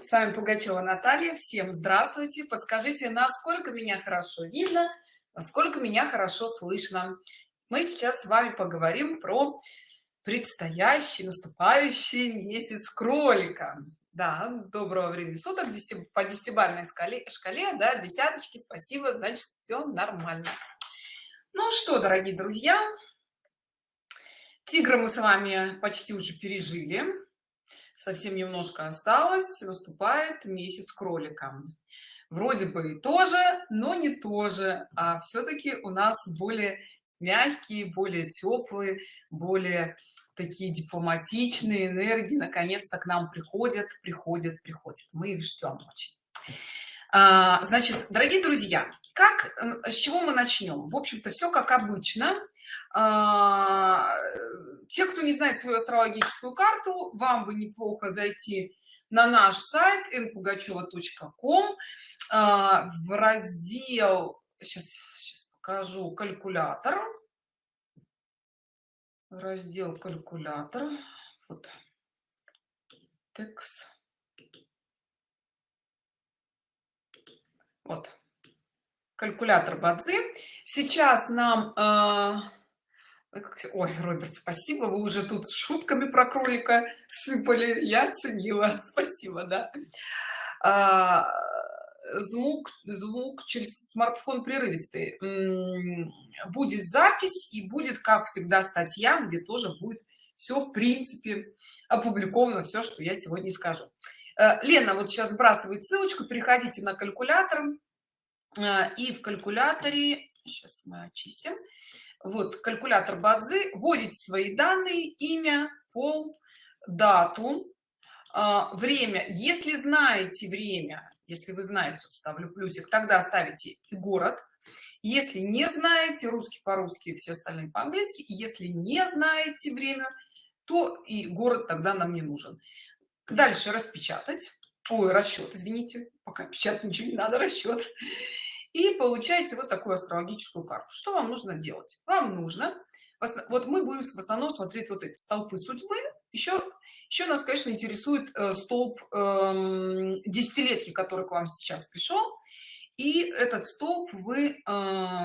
с вами пугачева наталья. Всем здравствуйте. Подскажите насколько меня хорошо видно насколько меня хорошо слышно. Мы сейчас с вами поговорим про предстоящий наступающий месяц кролика. Да доброго времени суток. По десятибалльной шкале шкале да десяточки. Спасибо значит все нормально. Ну что дорогие друзья тигра мы с вами почти уже пережили совсем немножко осталось наступает месяц кролика. Вроде бы и тоже но не тоже а все-таки у нас более мягкие более теплые более такие дипломатичные энергии наконец-то к нам приходят приходят приходят. Мы их ждем очень. А, значит дорогие друзья как с чего мы начнем в общем-то все как обычно те кто не знает свою астрологическую карту вам бы неплохо зайти на наш сайт npugacheva.com а, в раздел сейчас, сейчас покажу калькулятор. Раздел калькулятор. Вот. Текст. Вот. Калькулятор бадзи. Сейчас нам э, ой роберт спасибо вы уже тут с шутками про кролика сыпали. Я оценила. Спасибо да. А, звук звук через смартфон прерывистый. Будет запись и будет как всегда статья где тоже будет все в принципе опубликовано все что я сегодня скажу. Э, лена вот сейчас сбрасывает ссылочку. Переходите на калькулятор. Э, и в калькуляторе сейчас мы очистим вот калькулятор бадзи вводите свои данные имя пол дату а, время. Если знаете время если вы знаете ставлю плюсик тогда ставите город. Если не знаете русский по-русски все остальные по-английски если не знаете время то и город тогда нам не нужен. Дальше распечатать. Ой расчет извините пока печатать ничего не надо расчет и получаете вот такую астрологическую карту. Что вам нужно делать? Вам нужно вот мы будем в основном смотреть вот эти столпы судьбы. Еще еще нас конечно интересует э, столб э, десятилетки который к вам сейчас пришел и этот столб вы э,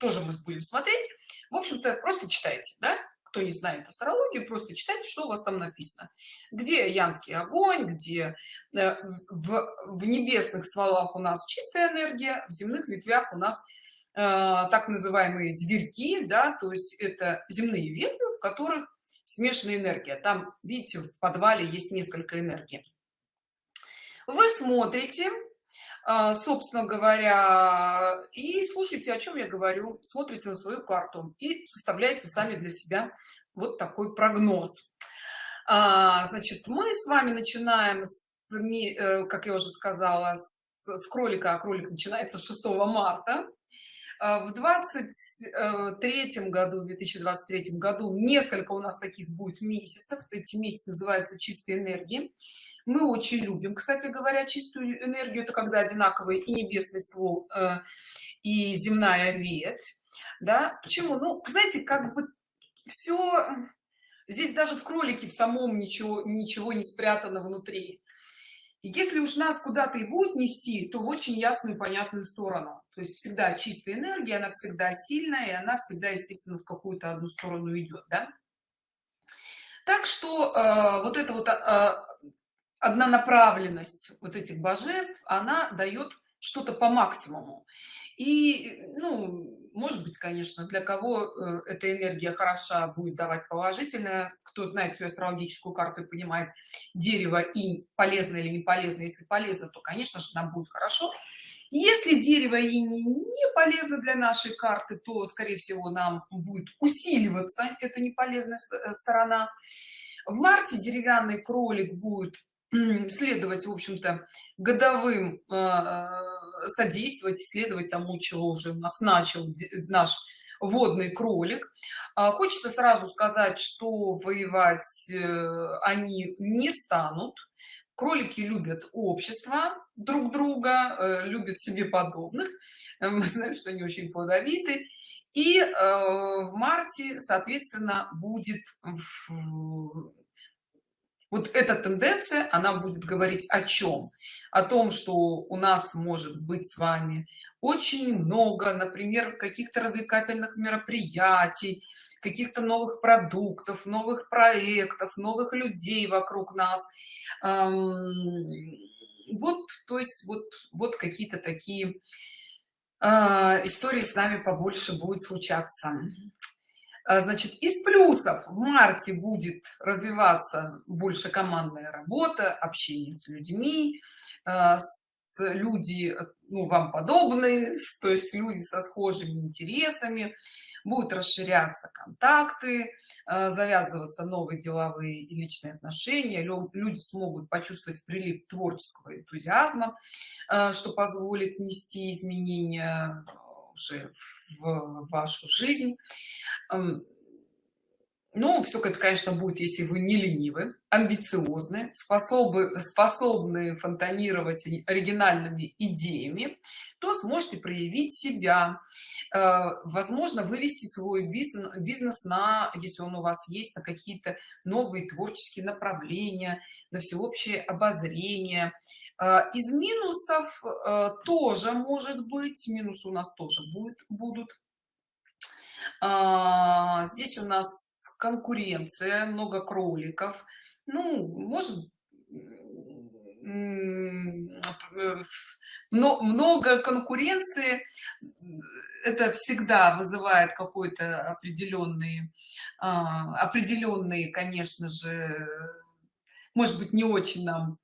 тоже мы будем смотреть. В общем-то просто читайте да? Кто не знает астрологию просто читайте что у вас там написано. Где янский огонь где э, в, в небесных стволах у нас чистая энергия в земных ветвях у нас э, так называемые зверьки да то есть это земные ветви в которых смешанная энергия. Там видите в подвале есть несколько энергий. Вы смотрите собственно говоря и слушайте о чем я говорю смотрите на свою карту и составляете сами для себя вот такой прогноз. А, значит мы с вами начинаем с э, как я уже сказала с, с кролика а кролик начинается 6 марта. А, в 23 году в 2023 году несколько у нас таких будет месяцев. Эти месяцы называются чистые энергии мы очень любим кстати говоря чистую энергию это когда одинаковые и небесный ствол э, и земная ветвь да. Почему? Ну знаете как бы все здесь даже в кролике в самом ничего ничего не спрятано внутри. И если уж нас куда-то и будет нести то в очень ясную и понятную сторону. То есть всегда чистая энергия она всегда сильная и она всегда естественно в какую-то одну сторону идет да? так что э, вот эта вот э, однонаправленность вот этих божеств она дает что-то по максимуму. И ну может быть конечно для кого э, эта энергия хороша будет давать положительное. Кто знает свою астрологическую карту и понимает дерево и полезно или не полезно. Если полезно то конечно же нам будет хорошо. Если дерево и не, не полезно для нашей карты то скорее всего нам будет усиливаться это не полезная э, сторона. В марте деревянный кролик будет следовать в общем-то годовым э, содействовать исследовать тому чего уже у нас начал наш водный кролик. А, хочется сразу сказать что воевать э, они не станут. Кролики любят общество друг друга э, любят себе подобных. Мы знаем что они очень плодовиты. И э, в марте соответственно будет вот эта тенденция она будет говорить о чем? О том что у нас может быть с вами очень много например каких-то развлекательных мероприятий каких-то новых продуктов новых проектов новых людей вокруг нас. Вот то есть вот вот какие-то такие а, истории с нами побольше будет случаться значит из плюсов в марте будет развиваться больше командная работа общение с людьми а, с люди ну, вам подобные то есть люди со схожими интересами. Будут расширяться контакты а, завязываться новые деловые и личные отношения. Люди смогут почувствовать прилив творческого энтузиазма что позволит внести изменения уже в вашу жизнь. Ну все это конечно будет если вы не ленивы амбициозны способны способны фонтанировать оригинальными идеями то сможете проявить себя э, возможно вывести свой бизнес бизнес на если он у вас есть на какие-то новые творческие направления на всеобщее обозрение из минусов э, тоже может быть минус у нас тоже будет будут. А, здесь у нас конкуренция много кроликов. Ну может но много конкуренции это всегда вызывает какой-то определенный а, определенные конечно же может быть не очень нам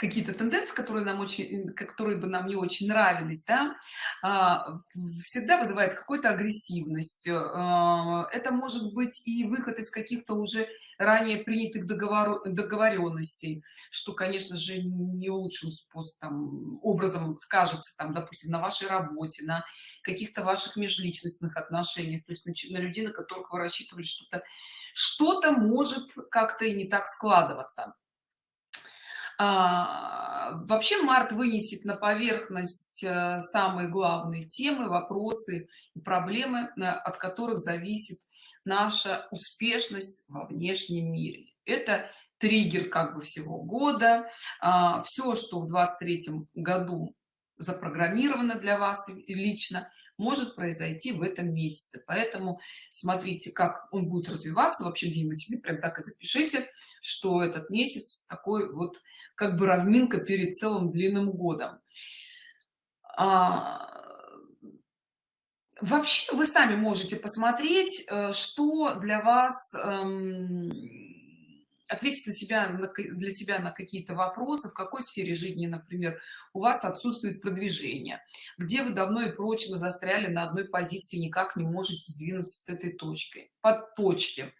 какие-то тенденции которые нам очень которые бы нам не очень нравились да, а, всегда вызывает какую-то агрессивность. А, это может быть и выход из каких-то уже ранее принятых договор договоренностей что конечно же не лучшим способом образом скажется там допустим на вашей работе на каких-то ваших межличностных отношениях то есть на, на людей на которых вы рассчитывали что-то что-то может как-то и не так складываться вообще март вынесет на поверхность э, самые главные темы вопросы и проблемы от которых зависит наша успешность во внешнем мире. Это триггер как бы всего года. А, все что в 23 году запрограммировано для вас лично может произойти в этом месяце. Поэтому смотрите как он будет развиваться вообще где-нибудь себе прям так и запишите что этот месяц такой вот как бы разминка перед целым длинным годом. А, вообще вы сами можете посмотреть э, что для вас эм, ответить на себя для себя на какие-то вопросы в какой сфере жизни например у вас отсутствует продвижение где вы давно и прочно застряли на одной позиции никак не можете сдвинуться с этой точкой под точки.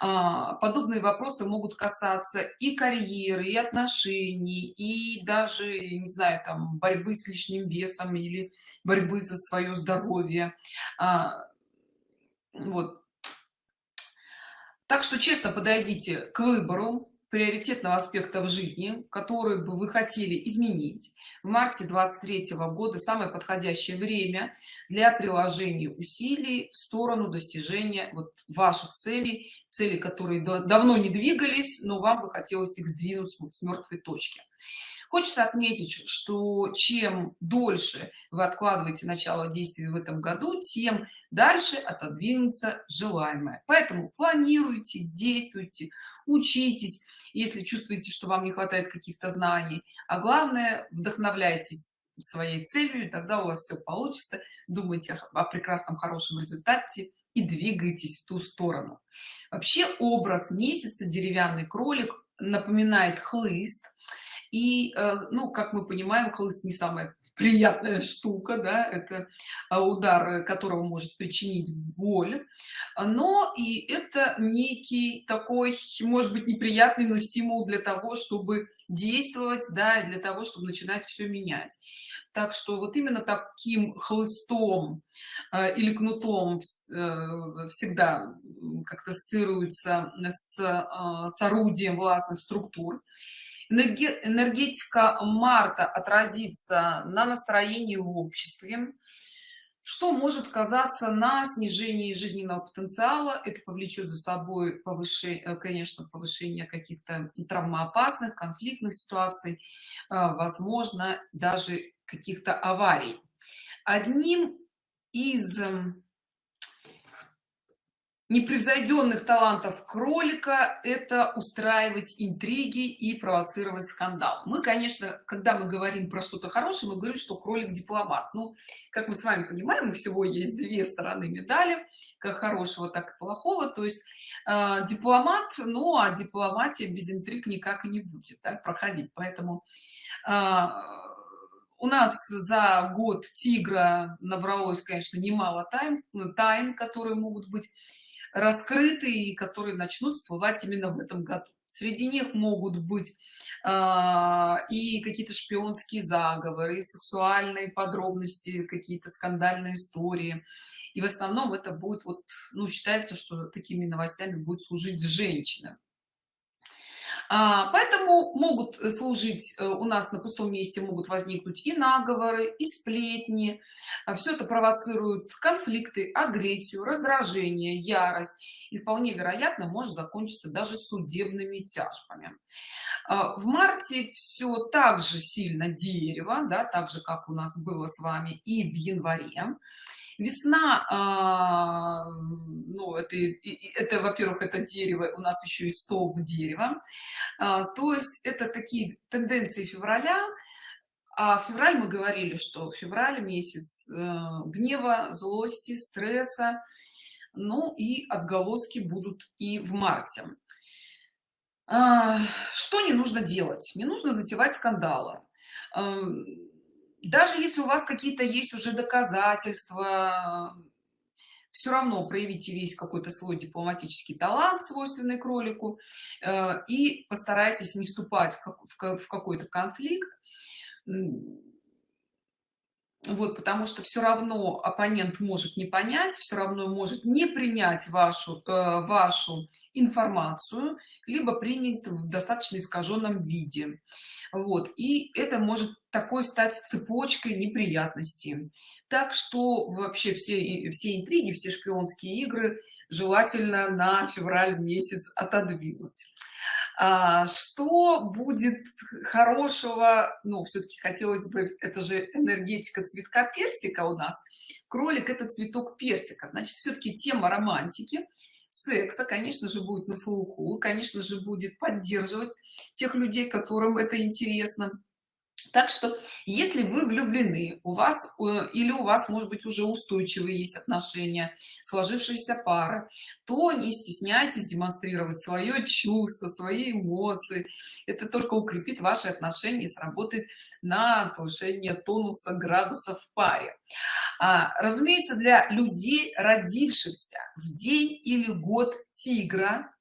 А, подобные вопросы могут касаться и карьеры и отношений и даже не знаю там борьбы с лишним весом или борьбы за свое здоровье. А, вот так что честно подойдите к выбору приоритетного аспекта в жизни который бы вы хотели изменить. В марте 23 -го года самое подходящее время для приложения усилий в сторону достижения вот ваших целей цели которые давно не двигались но вам бы хотелось их сдвинуть с мертвой точки Хочется отметить, что чем дольше вы откладываете начало действий в этом году, тем дальше отодвинуться желаемое. Поэтому планируйте, действуйте, учитесь, если чувствуете, что вам не хватает каких-то знаний. А главное, вдохновляйтесь своей целью, и тогда у вас все получится. Думайте о прекрасном, хорошем результате и двигайтесь в ту сторону. Вообще образ месяца деревянный кролик напоминает хлыст и э, ну как мы понимаем хлыст не самая приятная штука да это а, удар которого может причинить боль. Но и это некий такой может быть неприятный но стимул для того чтобы действовать да для того чтобы начинать все менять. Так что вот именно таким хлыстом э, или кнутом э, всегда как-то ассоциируется с, э, с орудием властных структур энергетика марта отразится на настроении в обществе. Что может сказаться на снижении жизненного потенциала? Это повлечет за собой повышение э, конечно повышение каких-то травмоопасных конфликтных ситуаций э, возможно даже каких-то аварий. Одним из эм, непревзойденных талантов кролика это устраивать интриги и провоцировать скандал. Мы конечно когда мы говорим про что-то хорошее мы говорим что кролик дипломат. Ну как мы с вами понимаем у всего есть две стороны медали как хорошего так и плохого. То есть э, дипломат ну а дипломатия без интриг никак и не будет так, проходить. Поэтому э, у нас за год тигра набралось конечно немало тайн тайн которые могут быть раскрыты и которые начнут всплывать именно в этом году. Среди них могут быть э, и какие-то шпионские заговоры и сексуальные подробности какие-то скандальные истории. И в основном это будет вот ну считается что такими новостями будет служить женщина поэтому могут служить э, у нас на пустом месте могут возникнуть и наговоры и сплетни. А все это провоцирует конфликты агрессию раздражение ярость. И вполне вероятно может закончиться даже судебными тяжбами. А, в марте все так же сильно дерево да так же как у нас было с вами и в январе весна а, ну это это во-первых это дерево у нас еще и столб дерева. А, то есть это такие тенденции февраля. А февраль мы говорили что февраль месяц э, гнева злости стресса. Ну и отголоски будут и в марте. А, что не нужно делать? Не нужно затевать скандалы даже если у вас какие-то есть уже доказательства все равно проявите весь какой-то свой дипломатический талант свойственный кролику э, и постарайтесь не вступать в какой-то конфликт. Вот потому что все равно оппонент может не понять все равно может не принять вашу э, вашу информацию либо принят в достаточно искаженном виде. Вот и это может такой стать цепочкой неприятностей. Так что вообще все все интриги все шпионские игры желательно на февраль месяц отодвинуть. А, что будет хорошего? Ну все-таки хотелось бы это же энергетика цветка персика у нас. Кролик это цветок персика. Значит все-таки тема романтики секса конечно же будет на слуху конечно же будет поддерживать тех людей которым это интересно так что если вы влюблены у вас э, или у вас может быть уже устойчивые есть отношения сложившиеся пара то не стесняйтесь демонстрировать свое чувство свои эмоции. Это только укрепит ваши отношения и сработает на повышение тонуса градусов в паре. А, разумеется для людей родившихся в день или год тигра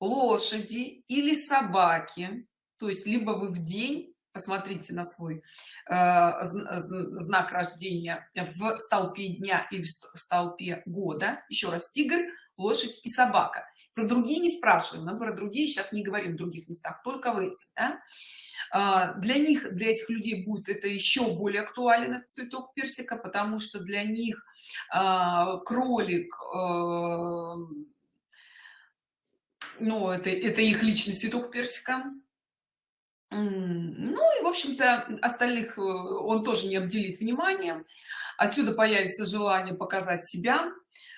лошади или собаки то есть либо вы в день посмотрите на свой э, знак рождения в столпе дня и в столпе года. Еще раз тигр лошадь и собака. Про другие не спрашиваем мы про другие сейчас не говорим в других местах только в этих да? э, для них для этих людей будет это еще более актуален этот цветок персика потому что для них э, кролик ну это это их личный цветок персика ну и в общем-то остальных э, он тоже не обделит вниманием. Отсюда появится желание показать себя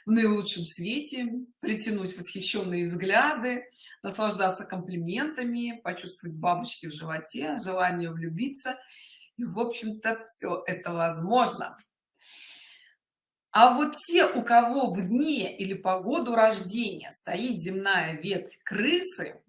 в наилучшем свете притянуть восхищенные взгляды наслаждаться комплиментами почувствовать бабочки в животе желание влюбиться. И в общем-то все это возможно. А вот те у кого в дне или по году рождения стоит земная ветвь крысы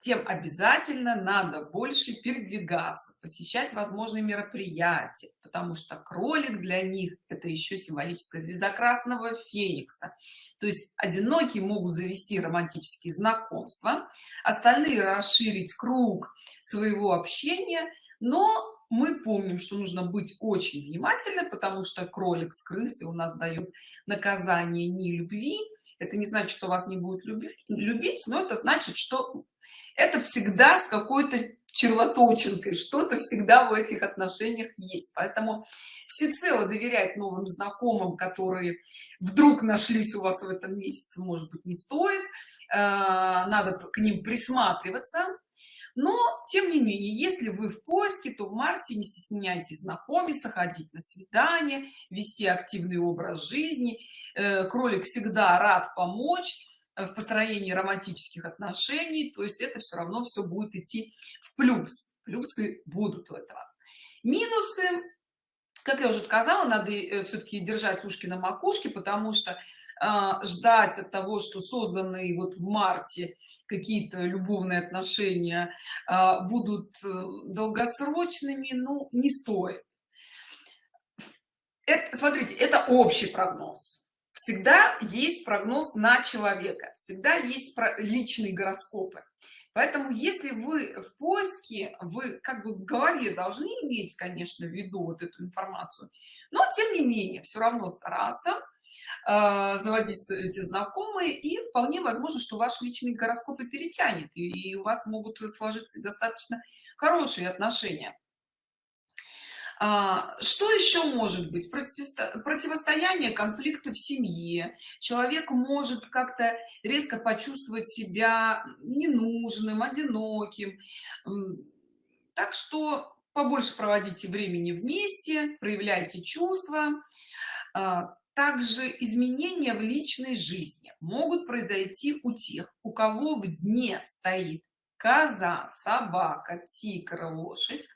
тем обязательно надо больше передвигаться посещать возможные мероприятия потому что кролик для них это еще символическая звезда красного феникса. То есть одинокие могут завести романтические знакомства остальные расширить круг своего общения но мы помним что нужно быть очень внимательным потому что кролик с крысой у нас дает наказание не любви. Это не значит что вас не любить любить но это значит что это всегда с какой-то червоточинкой. Что-то всегда в этих отношениях есть. Поэтому всецело доверять новым знакомым которые вдруг нашлись у вас в этом месяце может быть не стоит. Э, надо к ним присматриваться. Но тем не менее если вы в поиске то в марте не стесняйтесь знакомиться ходить на свидание вести активный образ жизни. Э, кролик всегда рад помочь в построении романтических отношений то есть это все равно все будет идти в плюс. Плюсы будут у этого. Минусы. Как я уже сказала надо э, все-таки держать ушки на макушке потому что а, ждать от того что созданные вот в марте какие-то любовные отношения а, будут э, долгосрочными ну не стоит. Это смотрите это общий прогноз всегда есть прогноз на человека всегда есть личные гороскопы. Поэтому если вы в поиске вы как бы в голове должны иметь конечно в виду вот эту информацию но тем не менее все равно стараться э, заводить эти знакомые и вполне возможно что ваш личный гороскоп и перетянет и, у вас могут сложиться достаточно хорошие отношения что еще может быть? Противостояние конфликта в семье. Человек может как-то резко почувствовать себя ненужным одиноким. Так что побольше проводите времени вместе проявляйте чувства. А, также изменения в личной жизни могут произойти у тех у кого в дне стоит коза собака тигр лошадь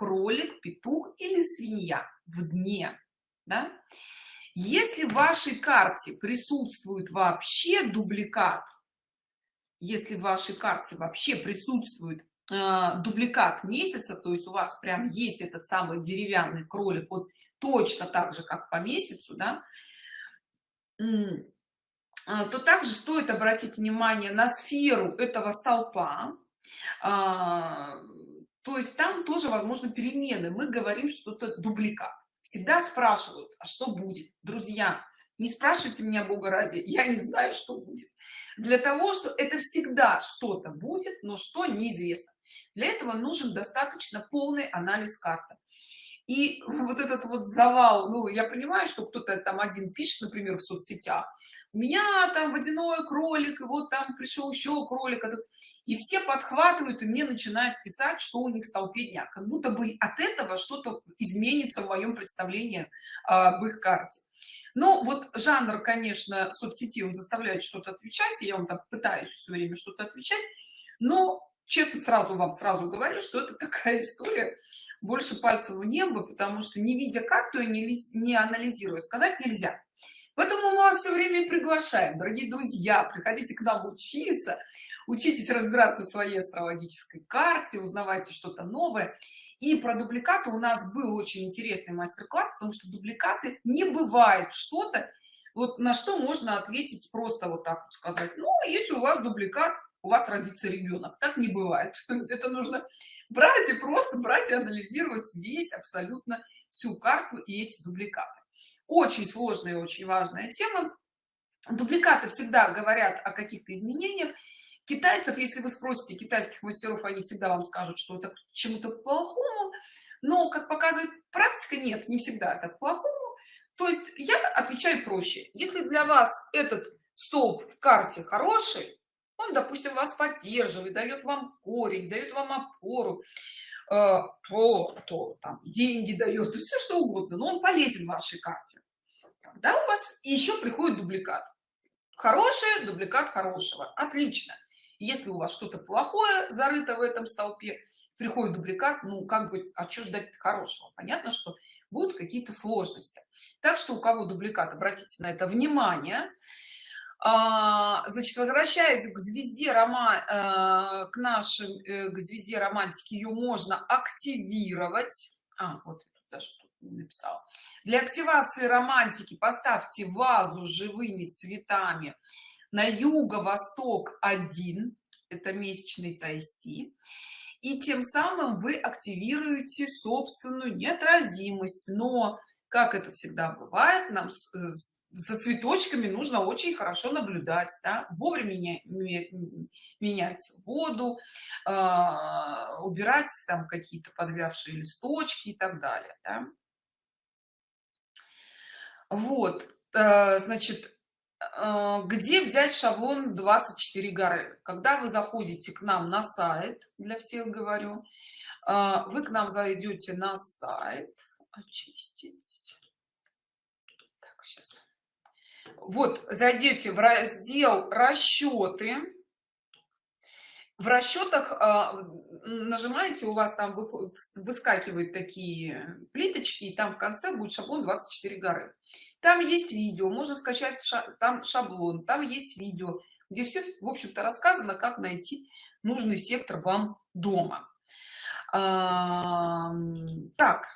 кролик петух или свинья в дне да? если в вашей карте присутствует вообще дубликат если в вашей карте вообще присутствует э, дубликат месяца то есть у вас прям есть этот самый деревянный кролик вот точно так же как по месяцу да а, то также стоит обратить внимание на сферу этого столпа а, то есть там тоже возможно перемены. Мы говорим что это дубликат. Всегда спрашивают а что будет? Друзья не спрашивайте меня бога ради я не знаю что будет. Для того что это всегда что-то будет но что неизвестно. Для этого нужен достаточно полный анализ карты и вот этот вот завал ну я понимаю что кто-то там один пишет например в соцсетях у меня там водяной кролик и вот там пришел еще кролик и все подхватывают и мне начинают писать что у них столпе дня. Как будто бы от этого что-то изменится в моем представлении об их карте. Ну вот жанр конечно соцсети он заставляет что-то отвечать и я вам так пытаюсь все время что-то отвечать но честно сразу вам сразу говорю что это такая история больше пальцев в небо потому что не видя карту и не, не анализируя сказать нельзя. Поэтому мы вас все время приглашаем дорогие друзья приходите к нам учиться учитесь разбираться в своей астрологической карте узнавайте что-то новое. И про дубликаты у нас был очень интересный мастер-класс потому что дубликаты не бывает что-то вот на что можно ответить просто вот так вот сказать ну если у вас дубликат у вас родится ребенок. Так не бывает. Это нужно брать и просто брать и анализировать весь абсолютно всю карту и эти дубликаты. Очень сложная и очень важная тема. Дубликаты всегда говорят о каких-то изменениях. Китайцев если вы спросите китайских мастеров они всегда вам скажут что это чему-то плохому. Но как показывает практика нет не всегда это плохому. То есть я отвечаю проще. Если для вас этот столб в карте хороший он допустим вас поддерживает дает вам корень дает вам опору э, то, то там деньги дает все что угодно но он полезен вашей карте. Тогда у вас еще приходит дубликат. Хороший дубликат хорошего. Отлично. Если у вас что-то плохое зарыто в этом столпе приходит дубликат ну как бы а что ждать хорошего? Понятно что будут какие-то сложности. Так что у кого дубликат обратите на это внимание значит возвращаясь к звезде рома э, к нашим э, к звезде романтики ее можно активировать. А, вот даже написал для активации романтики поставьте вазу с живыми цветами на юго-восток 1 это месячный тайси и тем самым вы активируете собственную неотразимость. Но как это всегда бывает нам за цветочками нужно очень хорошо наблюдать да? вовремя менять воду э, убирать там какие-то подвявшие листочки и так далее да? вот э, значит э, где взять шаблон 24 горы когда вы заходите к нам на сайт для всех говорю э, вы к нам зайдете на сайт очистить так, сейчас вот зайдете в раздел расчеты в расчетах а, нажимаете у вас там выскакивают такие плиточки и там в конце будет шаблон 24 горы там есть видео можно скачать там шаблон там есть видео где все в общем-то рассказано как найти нужный сектор вам дома. Так.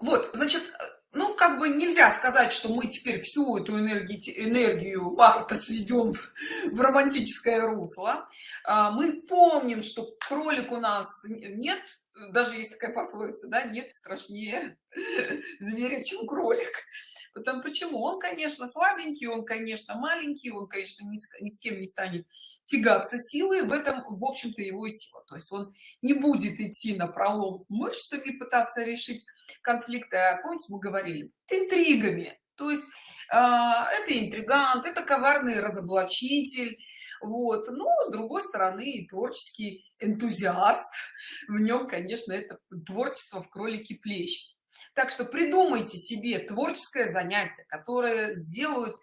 Вот значит ну как бы нельзя сказать что мы теперь всю эту энергию энергию марта сведем в, в романтическое русло. А, мы помним что кролик у нас нет даже есть такая пословица да нет страшнее зверя чем кролик Потому почему? Он конечно слабенький он конечно маленький он конечно ни с, ни с кем не станет тягаться силой в этом в общем-то его сила. То есть он не будет идти на пролом мышцами пытаться решить конфликты. А помните мы говорили интригами то есть э, это интригант это коварный разоблачитель. Вот. Но с другой стороны творческий энтузиаст. В нем конечно это творчество в кролике плещ так что придумайте себе творческое занятие которое сделают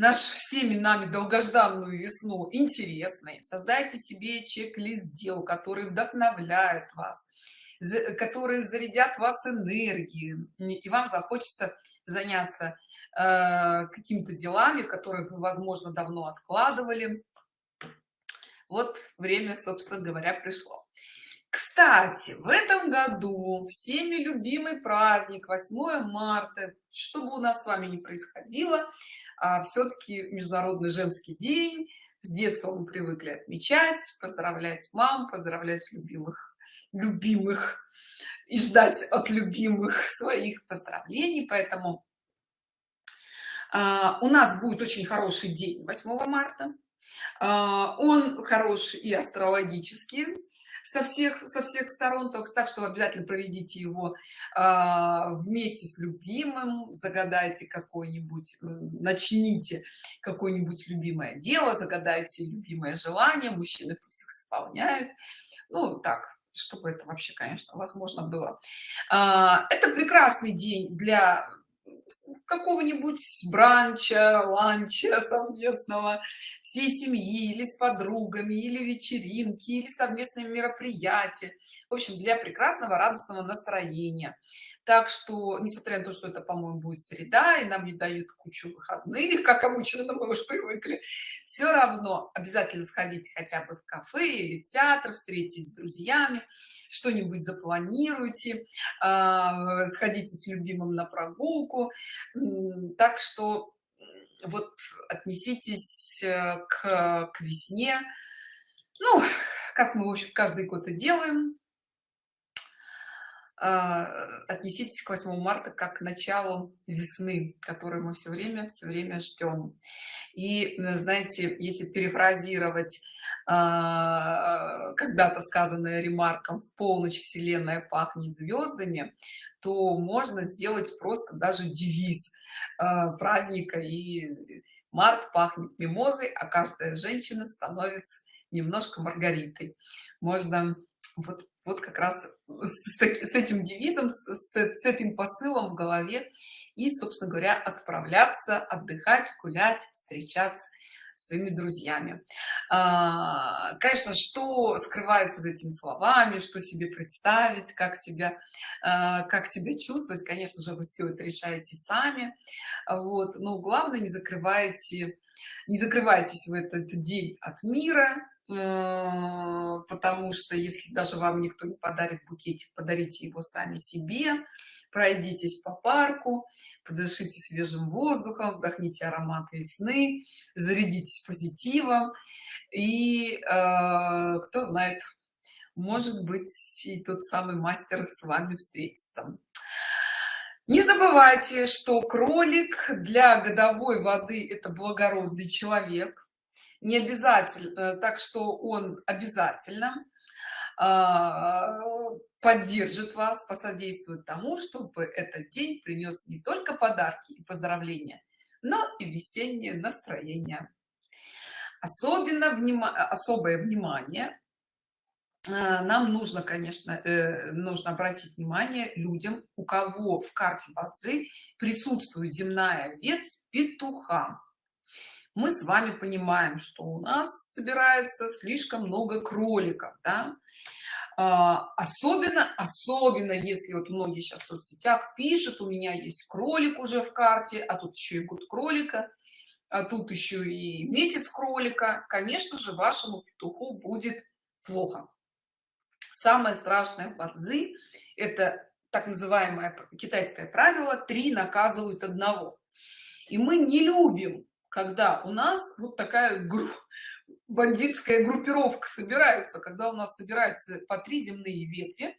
наш всеми нами долгожданную весну интересной. Создайте себе чек-лист дел которые вдохновляют вас которые зарядят вас энергией. И вам захочется заняться э, какими-то делами которые вы возможно давно откладывали. Вот время собственно говоря пришло. Кстати в этом году всеми любимый праздник 8 марта. Чтобы у нас с вами не происходило а все-таки международный женский день. С детства мы привыкли отмечать поздравлять мам поздравлять любимых любимых и ждать от любимых своих поздравлений. Поэтому а, у нас будет очень хороший день 8 марта. А, он хороший и астрологический со всех со всех сторон так, так что обязательно проведите его э, вместе с любимым загадайте какой-нибудь начните какое-нибудь любимое дело загадайте любимое желание мужчины пусть их исполняют. Ну так чтобы это вообще конечно возможно было. А, это прекрасный день для какого-нибудь бранча, ланча совместного всей семьи или с подругами, или вечеринки, или совместные мероприятия. В общем, для прекрасного радостного настроения так что несмотря на то что это по-моему будет среда и нам не дают кучу выходных как обычно но мы уж привыкли все равно обязательно сходите хотя бы в кафе или театр встретитесь с друзьями что-нибудь запланируйте э, сходите с любимым на прогулку. Так что вот отнеситесь э, к, к весне. Ну как мы в общем каждый год и делаем отнеситесь к 8 марта как к началу весны которую мы все время все время ждем и знаете если перефразировать а, когда-то сказанное ремарком в полночь вселенная пахнет звездами то можно сделать просто даже девиз а, праздника и март пахнет мимозой а каждая женщина становится немножко маргаритой можно вот вот как раз с, с этим девизом с, с этим посылом в голове. И собственно говоря отправляться отдыхать гулять встречаться своими друзьями. А, конечно что скрывается за этими словами что себе представить как себя а, как себя чувствовать конечно же вы все это решаете сами. Вот. Но главное не закрывайте не закрывайтесь в этот день от мира потому что если даже вам никто не подарит букетик подарите его сами себе пройдитесь по парку подышите свежим воздухом вдохните аромат весны зарядитесь позитивом. И э, кто знает может быть и тот самый мастер с вами встретится. Не забывайте что кролик для годовой воды это благородный человек не обязательно э, так что он обязательно а, поддержит вас посодействует тому чтобы этот день принес не только подарки и поздравления но и весеннее настроение. Особенно вним... особое внимание э, нам нужно конечно э, нужно обратить внимание людям у кого в карте бадзи присутствует земная ветвь петуха мы с вами понимаем что у нас собирается слишком много кроликов да? А, особенно особенно если вот многие сейчас в соцсетях пишут у меня есть кролик уже в карте а тут еще и год кролика а тут еще и месяц кролика конечно же вашему петуху будет плохо. Самое страшное бадзи это так называемое китайское правило три наказывают одного и мы не любим когда у нас вот такая группа бандитская группировка собираются когда у нас собираются по три земные ветви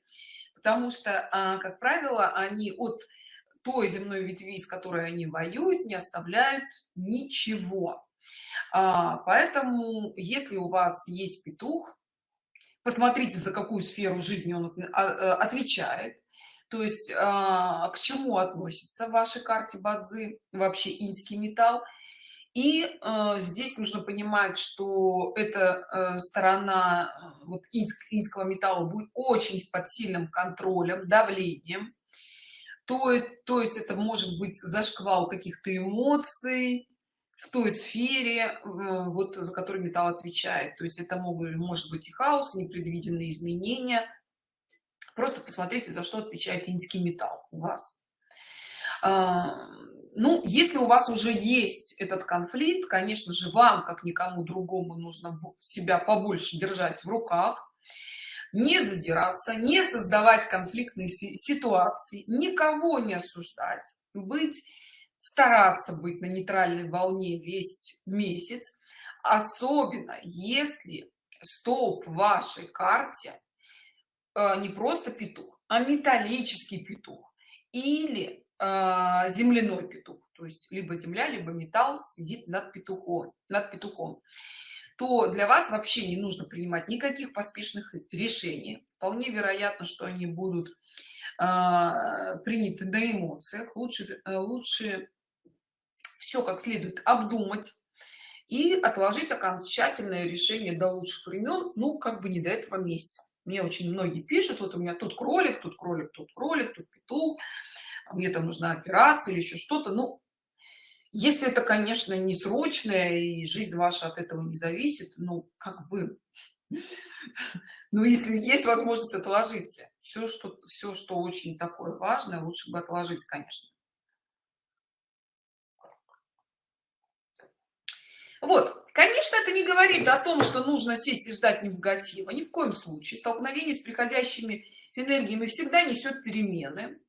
потому что а, как правило они от той земной ветви с которой они воюют не оставляют ничего. А, поэтому если у вас есть петух посмотрите за какую сферу жизни он а, отвечает. То есть к чему относится в вашей карте бадзи вообще инский металл и э, здесь нужно понимать что эта э, сторона э, вот инск, инского металла будет очень под сильным контролем давлением. То, то есть это может быть зашквал каких-то эмоций в той сфере э, вот за которую металл отвечает. То есть это могут может быть и хаос непредвиденные изменения. Просто посмотрите за что отвечает инский металл у вас ну если у вас уже есть этот конфликт конечно же вам как никому другому нужно себя побольше держать в руках не задираться не создавать конфликтные ситуации никого не осуждать быть стараться быть на нейтральной волне весь месяц особенно если столб в вашей карте э, не просто петух а металлический петух или а, земляной петух. То есть либо земля либо металл сидит над петухом над петухом. То для вас вообще не нужно принимать никаких поспешных решений. Вполне вероятно что они будут э, приняты на эмоциях. Лучше э, лучше все как следует обдумать и отложить окончательное решение до лучших времен ну как бы не до этого месяца. Мне очень многие пишут вот у меня тут кролик тут кролик тут кролик тут петух мне там нужна операция или еще что-то ну если это конечно не срочное и жизнь ваша от этого не зависит ну как бы. Но если есть возможность отложите все что все что очень такое важное лучше бы отложить конечно. Вот конечно это не говорит о том что нужно сесть и ждать негатива ни в коем случае. Столкновение с приходящими энергиями всегда несет перемены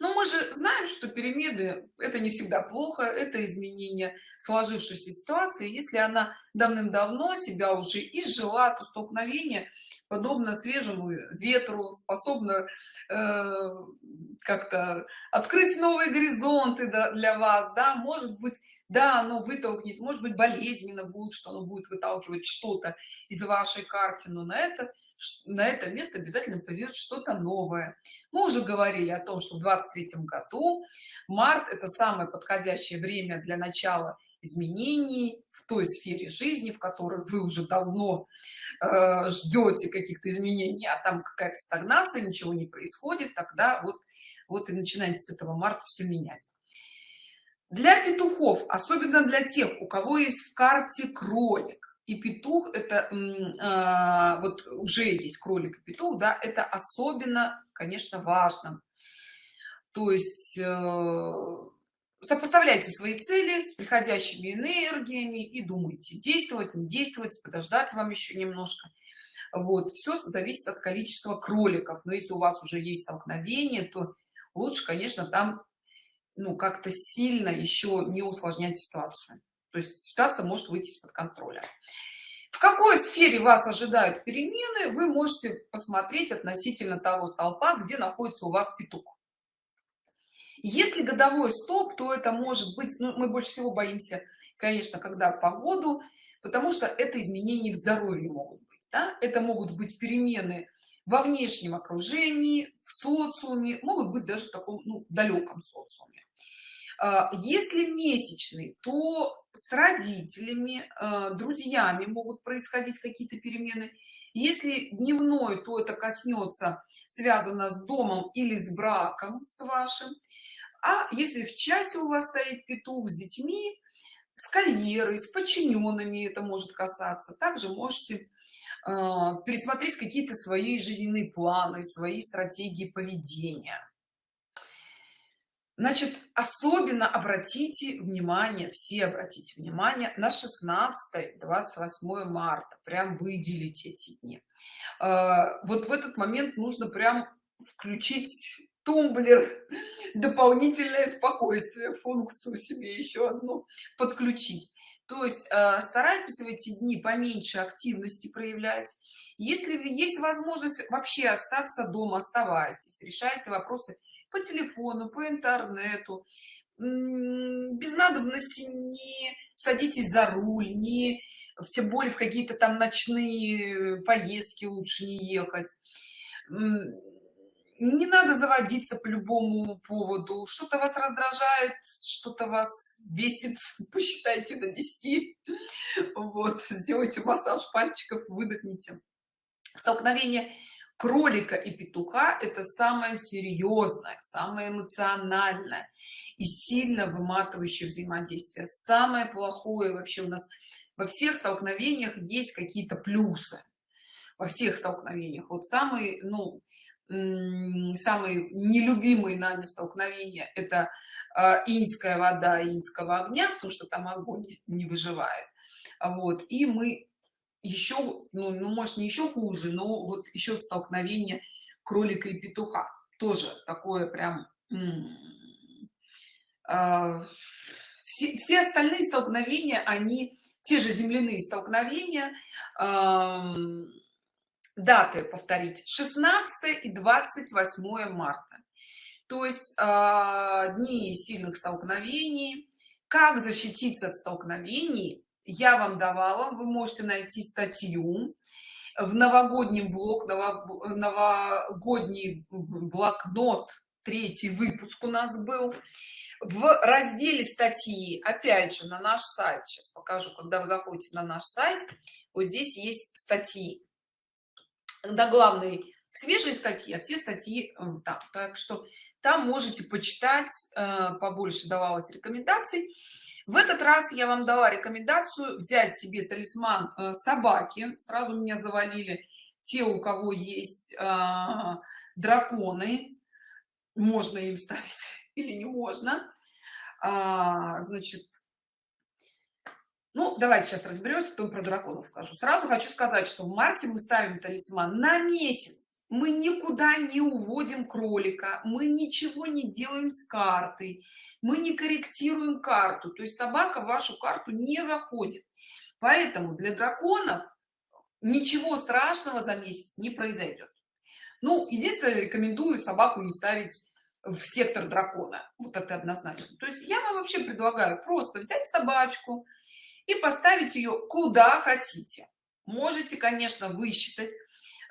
но мы же знаем что перемены это не всегда плохо это изменение сложившейся ситуации. Если она давным-давно себя уже изжила то столкновение подобно свежему ветру способно э, как-то открыть новые горизонты для вас да. Может быть да оно вытолкнет может быть болезненно будет что оно будет выталкивать что-то из вашей карты но на это на это место обязательно придет что-то новое. Мы уже говорили о том что в 23 году март это самое подходящее время для начала изменений в той сфере жизни в которой вы уже давно э, ждете каких-то изменений а там какая-то стагнация ничего не происходит тогда вот вот и начинаете с этого марта все менять. Для петухов особенно для тех у кого есть в карте кролик и петух это э, вот уже есть кролик и петух да это особенно конечно важно. То есть э, сопоставляйте свои цели с приходящими энергиями и думайте действовать не действовать подождать вам еще немножко. Вот все зависит от количества кроликов. Но если у вас уже есть столкновение то лучше конечно там ну как-то сильно еще не усложнять ситуацию то есть ситуация может выйти из-под контроля. В какой сфере вас ожидают перемены вы можете посмотреть относительно того столпа где находится у вас петух. Если годовой стоп то это может быть ну, мы больше всего боимся конечно когда погоду потому что это изменения в здоровье могут быть да? это могут быть перемены во внешнем окружении в социуме могут быть даже в таком ну, далеком социуме если месячный то с родителями а, друзьями могут происходить какие-то перемены. Если дневной то это коснется связано с домом или с браком с вашим. А если в часе у вас стоит петух с детьми с карьерой с подчиненными это может касаться также можете э, пересмотреть какие-то свои жизненные планы свои стратегии поведения значит особенно обратите внимание все обратите внимание на 16 28 марта. Прям выделить эти дни. Э, вот в этот момент нужно прям включить тумблер дополнительное спокойствие функцию себе еще одну подключить. То есть э, старайтесь в эти дни поменьше активности проявлять. Если есть возможность вообще остаться дома оставайтесь решайте вопросы по телефону по интернету. Без надобности не садитесь за руль не тем более в какие-то там ночные поездки лучше не ехать не надо заводиться по любому поводу. Что-то вас раздражает что-то вас бесит посчитайте до 10 вот сделайте массаж пальчиков выдохните. Столкновение кролика и петуха это самое серьезное самое эмоциональное и сильно выматывающее взаимодействие. Самое плохое вообще у нас во всех столкновениях есть какие-то плюсы. Во всех столкновениях. Вот самый ну самые нелюбимые нами столкновения это а, инская вода инского огня потому что там огонь не выживает. Вот и мы еще ну, ну может не еще хуже но вот еще столкновение кролика и петуха. Тоже такое прям э, все, все остальные столкновения они те же земляные столкновения даты повторить 16 и 28 марта. То есть э, дни сильных столкновений. Как защититься от столкновений я вам давала. Вы можете найти статью в новогоднем блог новогодний блокнот третий выпуск у нас был в разделе статьи опять же на наш сайт. Сейчас покажу когда вы заходите на наш сайт. Вот здесь есть статьи когда главные свежие статьи а все статьи э, там так. Что там можете почитать э, побольше давалось рекомендаций. В этот раз я вам дала рекомендацию взять себе талисман э, собаки. Сразу меня завалили те у кого есть драконы. Можно им ставить или не можно. А, значит ну давайте сейчас разберемся потом про драконов скажу. Сразу хочу сказать что в марте мы ставим талисман на месяц. Мы никуда не уводим кролика мы ничего не делаем с картой мы не корректируем карту. То есть собака в вашу карту не заходит. Поэтому для драконов ничего страшного за месяц не произойдет. Ну единственное рекомендую собаку не ставить в сектор дракона. Вот это однозначно. То есть я вам вообще предлагаю просто взять собачку и поставить ее куда хотите. Можете конечно высчитать.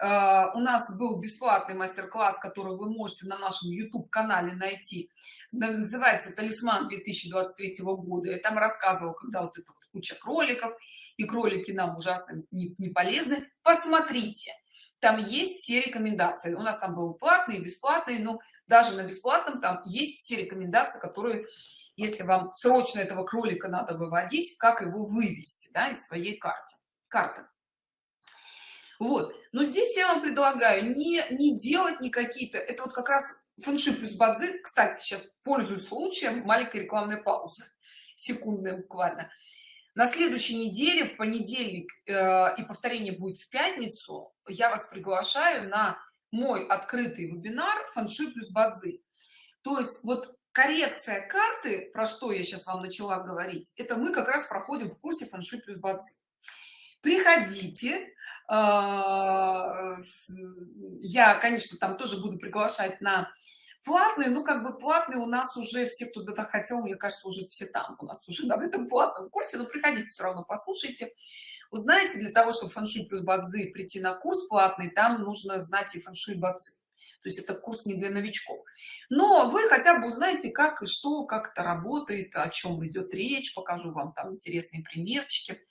Uh, у нас был бесплатный мастер-класс который вы можете на нашем youtube канале найти называется талисман 2023 года я там рассказывал когда вот это вот куча кроликов и кролики нам ужасно не, не полезны. Посмотрите там есть все рекомендации. У нас там был платный и бесплатный но даже на бесплатном там есть все рекомендации которые если вам срочно этого кролика надо выводить как его вывести да, из своей карты карты. Вот. Но здесь я вам предлагаю не не делать не какие-то это вот как раз фэнши плюс бадзи кстати сейчас пользуюсь случаем маленькой рекламной паузы секундная буквально. На следующей неделе в понедельник э, и повторение будет в пятницу я вас приглашаю на мой открытый вебинар фэнши плюс бадзи то есть вот коррекция карты про что я сейчас вам начала говорить это мы как раз проходим в курсе фэншуй плюс бацы. Приходите а, я конечно там тоже буду приглашать на платные ну как бы платные у нас уже все кто то хотел мне кажется уже все там у нас уже на этом платном курсе но приходите все равно послушайте. Узнаете для того чтобы фэншуй плюс бадзи прийти на курс платный там нужно знать и фэншуй бадзи то есть это курс не для новичков. Но вы хотя бы узнаете как и что как это работает о чем идет речь покажу вам там интересные примерчики.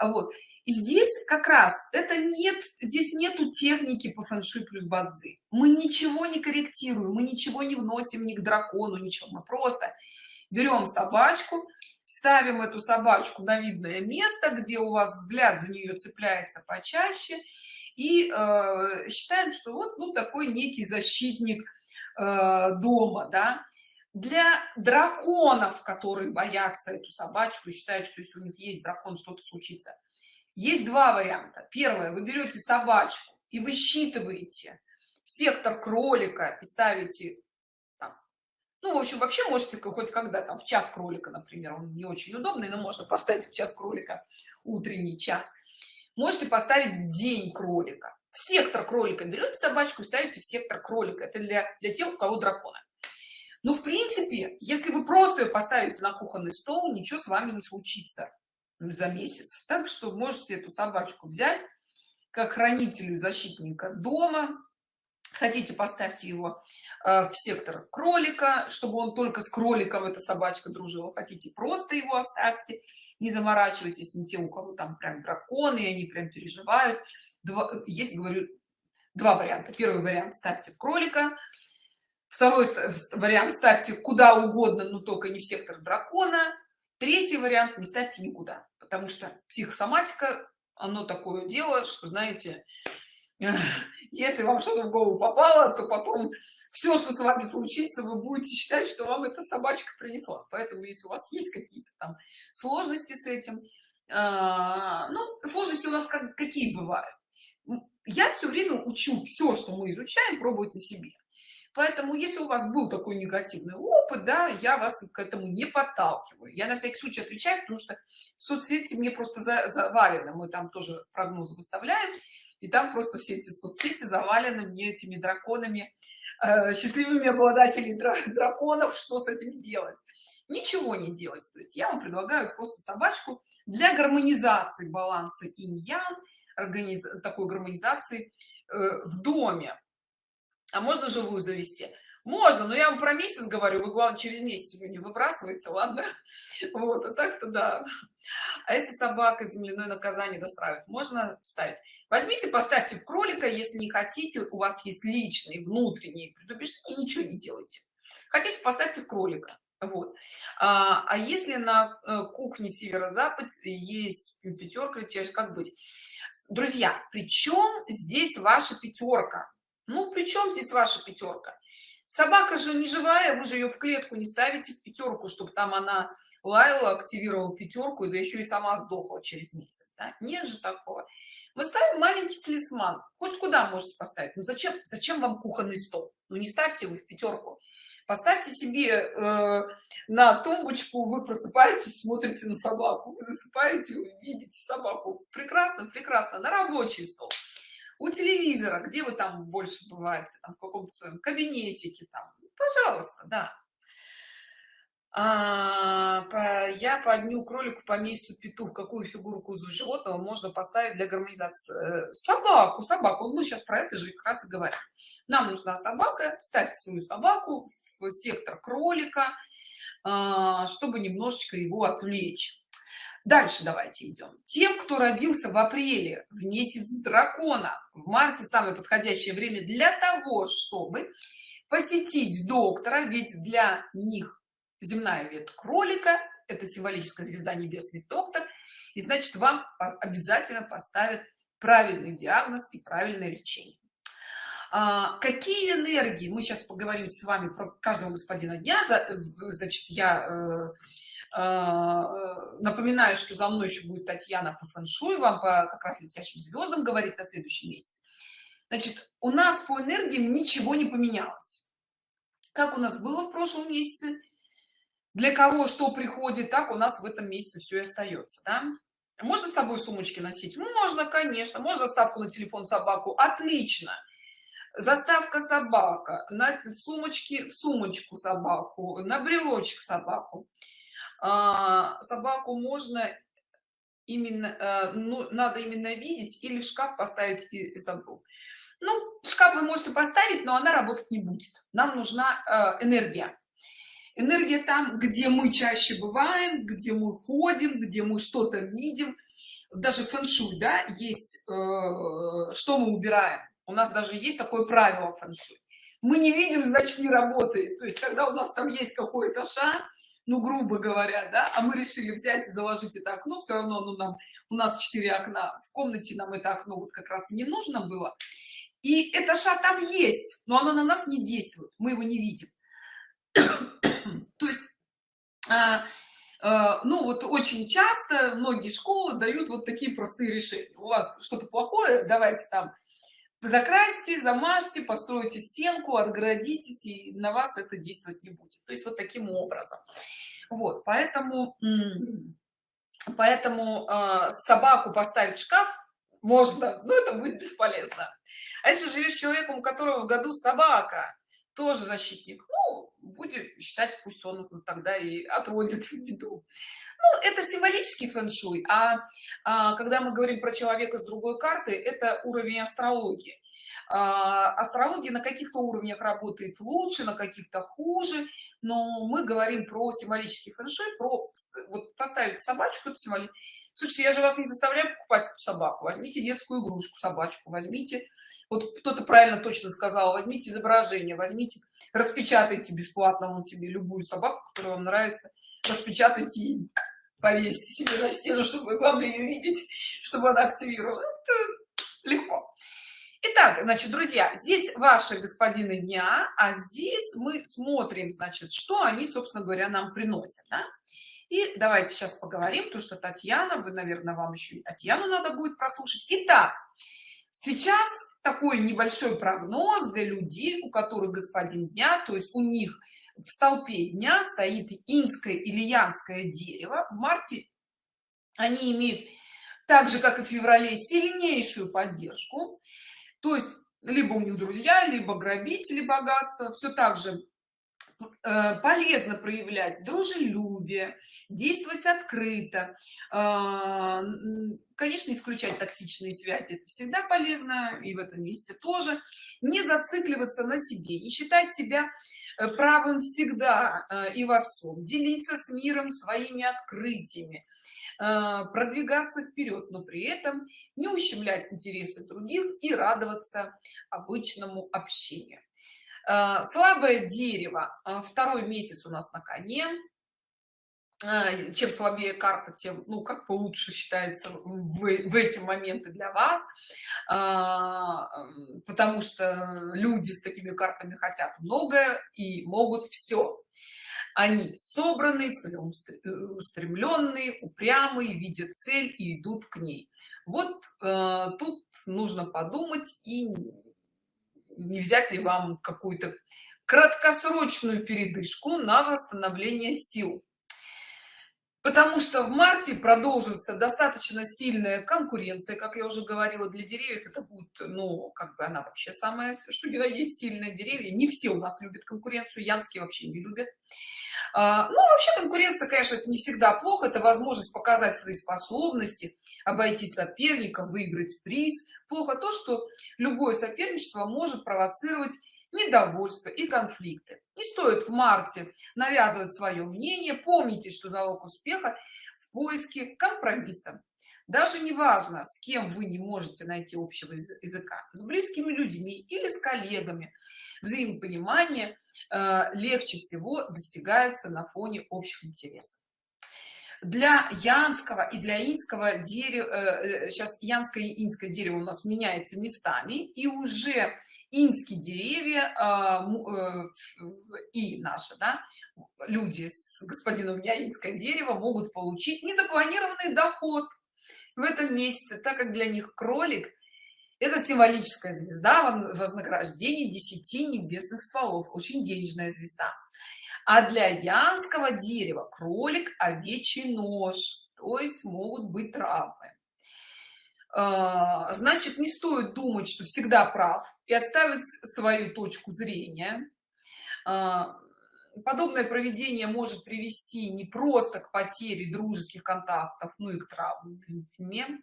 Вот. И здесь как раз это нет здесь нету техники по фэншуй плюс бадзи. Мы ничего не корректируем мы ничего не вносим ни к дракону ничего. Мы просто берем собачку ставим эту собачку на видное место где у вас взгляд за нее цепляется почаще и э, считаем что вот ну такой некий защитник э, дома да. Для драконов которые боятся эту собачку и считают что если у них есть дракон что-то случится. Есть два варианта. Первое. Вы берете собачку и высчитываете сектор кролика и ставите ну в общем вообще можете хоть когда там в час кролика например он не очень удобный но можно поставить в час кролика утренний час можете поставить в день кролика. В сектор кролика берете собачку ставите в сектор кролика. Это для для тех у кого дракона но в принципе если вы просто ее поставите на кухонный стол ничего с вами не случится. За месяц. Так что можете эту собачку взять как хранителю защитника дома. Хотите поставьте его э, в сектор кролика чтобы он только с кроликом эта собачка дружила. Хотите просто его оставьте не заморачивайтесь не те у кого там прям драконы и они прям переживают. Два, есть говорю два варианта. Первый вариант ставьте в кролика. Второй вариант ставьте куда угодно но только не в сектор дракона. Третий вариант не ставьте никуда потому что психосоматика оно такое дело что знаете если вам что-то в голову попало то потом все что с вами случится вы будете считать что вам эта собачка принесла. Поэтому если у вас есть какие-то там сложности с этим э, ну сложности у нас как какие бывают? Я все время учу все что мы изучаем пробовать на себе. Поэтому если у вас был такой негативный опыт да я вас к этому не подталкиваю. Я на всякий случай отвечаю потому что соцсети мне просто за, завалены. Мы там тоже прогнозы выставляем и там просто все эти соцсети завалены мне этими драконами э, счастливыми обладателями драконов что с этим делать? Ничего не делать. То есть я вам предлагаю просто собачку для гармонизации баланса инь-ян такой гармонизации э, в доме. А можно живую завести можно но я вам про месяц говорю вы главное через месяц вы не выбрасываете ладно? Вот а так-то да. А если собака земляное наказание достраивает можно ставить? Возьмите поставьте в кролика если не хотите у вас есть личные внутренние предубеждения ничего не делайте. Хотите поставьте в кролика. Вот. А, а если на э, кухне северо-запад есть пятерка как быть? Друзья причем здесь ваша пятерка ну причем здесь ваша пятерка собака же не живая вы же ее в клетку не ставите в пятерку чтобы там она лаяла активировала пятерку да еще и сама сдохла через месяц да? нет же такого. Мы ставим маленький талисман. Хоть куда можете поставить? Ну зачем зачем вам кухонный стол? Ну не ставьте его в пятерку поставьте себе э, на тумбочку вы просыпаетесь смотрите на собаку вы засыпаете вы видите собаку. Прекрасно прекрасно. На рабочий стол у телевизора где вы там больше бываете там, в каком-то своем кабинетике там пожалуйста да. А, по, я по дню кролику по месяцу петух какую фигурку из животного можно поставить для гармонизации? Э, собаку собаку. Мы сейчас про это же как раз и говорим. Нам нужна собака ставьте свою собаку в сектор кролика а, чтобы немножечко его отвлечь дальше давайте идем. Тем кто родился в апреле в месяц дракона. В марте самое подходящее время для того чтобы посетить доктора ведь для них земная ветвь кролика это символическая звезда небесный доктор и значит вам обязательно поставят правильный диагноз и правильное лечение. А, какие энергии? Мы сейчас поговорим с вами про каждого господина дня. Значит я э, э, напоминаю что за мной еще будет татьяна по фэншуй вам по как раз летящим звездам говорит на следующий месяц. Значит у нас по энергиям ничего не поменялось. Как у нас было в прошлом месяце? Для кого что приходит так у нас в этом месяце все и остается да? можно с собой сумочки носить? Можно конечно. Можно ставку на телефон собаку? Отлично. Заставка собака. На в сумочке в сумочку собаку на брелочек собаку. а, собаку можно именно э, ну, надо именно видеть или в шкаф поставить и, и забыл ну шкаф вы можете поставить но она работать не будет. Нам нужна э, энергия. Энергия там где мы чаще бываем где мы ходим где мы что-то видим. Даже фэн-шуй да есть э, что мы убираем. У нас даже есть такое правило фэн-шуй. Мы не видим значит не работает. То есть когда у нас там есть какой-то шаг ну грубо говоря да а мы решили взять и заложить это окно все равно ну нам у нас четыре окна в комнате нам это окно вот как раз не нужно было. И это ша там есть но оно на нас не действует мы его не видим. То есть а, а, ну вот очень часто многие школы дают вот такие простые решения. У вас что-то плохое давайте там закрасьте замажьте постройте стенку отгородитесь и на вас это действовать не будет. То есть вот таким образом. Вот поэтому поэтому э, собаку поставить в шкаф можно но это будет бесполезно. А если живешь человеком у которого в году собака тоже защитник ну будем считать пусть он тогда и отводит беду. Ну, это символический фэн-шуй а, а когда мы говорим про человека с другой карты это уровень астрологии. А, астрология на каких-то уровнях работает лучше на каких-то хуже но мы говорим про символический фэн-шуй про вот поставить собачку это символи слушайте я же вас не заставляю покупать эту собаку возьмите детскую игрушку собачку возьмите вот кто-то правильно точно сказал возьмите изображение возьмите распечатайте бесплатно он себе любую собаку которая вам нравится распечатайте и повесьте себе на стену чтобы главное ее видеть чтобы она активировала это легко Итак, значит, друзья, здесь ваши господины дня, а здесь мы смотрим, значит, что они, собственно говоря, нам приносят. Да? И давайте сейчас поговорим, потому что Татьяна, вы, наверное, вам еще и Татьяну надо будет прослушать. Итак, сейчас такой небольшой прогноз для людей, у которых господин дня, то есть у них в столпе дня стоит инское или янское дерево. В марте они имеют, так же как и в феврале, сильнейшую поддержку. То есть либо у них друзья, либо грабители богатства. Все так же полезно проявлять дружелюбие действовать открыто а, конечно исключать токсичные связи это всегда полезно и в этом месте тоже. Не зацикливаться на себе не считать себя э, правым всегда э, и во всем. Делиться с миром своими открытиями продвигаться вперед но при этом не ущемлять интересы других и радоваться обычному общению. Э, слабое дерево э, второй месяц у нас на коне. Э, чем слабее карта тем ну как бы лучше считается в, в эти моменты для вас. Потому что люди с такими картами хотят многое и могут все они собранные целеустремленные упрямые видят цель и идут к ней. Вот тут нужно подумать и не взять ли вам какую-то краткосрочную передышку на восстановление сил? Потому что в марте продолжится достаточно сильная конкуренция как я уже говорила для деревьев. Это будет ну как бы она вообще самая что ни есть сильные деревья не все у нас любят конкуренцию янские вообще не любят. А, ну вообще конкуренция конечно не всегда плохо. Это возможность показать свои способности обойти соперника выиграть приз плохо то что любое соперничество может провоцировать недовольство и конфликты. Не стоит в марте навязывать свое мнение помните что залог успеха в поиске компромисса. Даже не важно с кем вы не можете найти общего языка с близкими людьми или с коллегами. Взаимопонимание э, легче всего достигается на фоне общих интересов для янского и для инского дерева сейчас э, янское и инское дерево у нас меняется местами и уже инские деревья а, э, и наши да, люди с господином инское дерево могут получить незапланированный доход в этом месяце так как для них кролик это символическая звезда вознаграждение 10 небесных стволов. Очень денежная звезда а для янского дерева кролик овечий нож то есть могут быть травмы. А, значит не стоит думать что всегда прав и отставить свою точку зрения. А, подобное проведение может привести не просто к потере дружеских контактов ну и к травме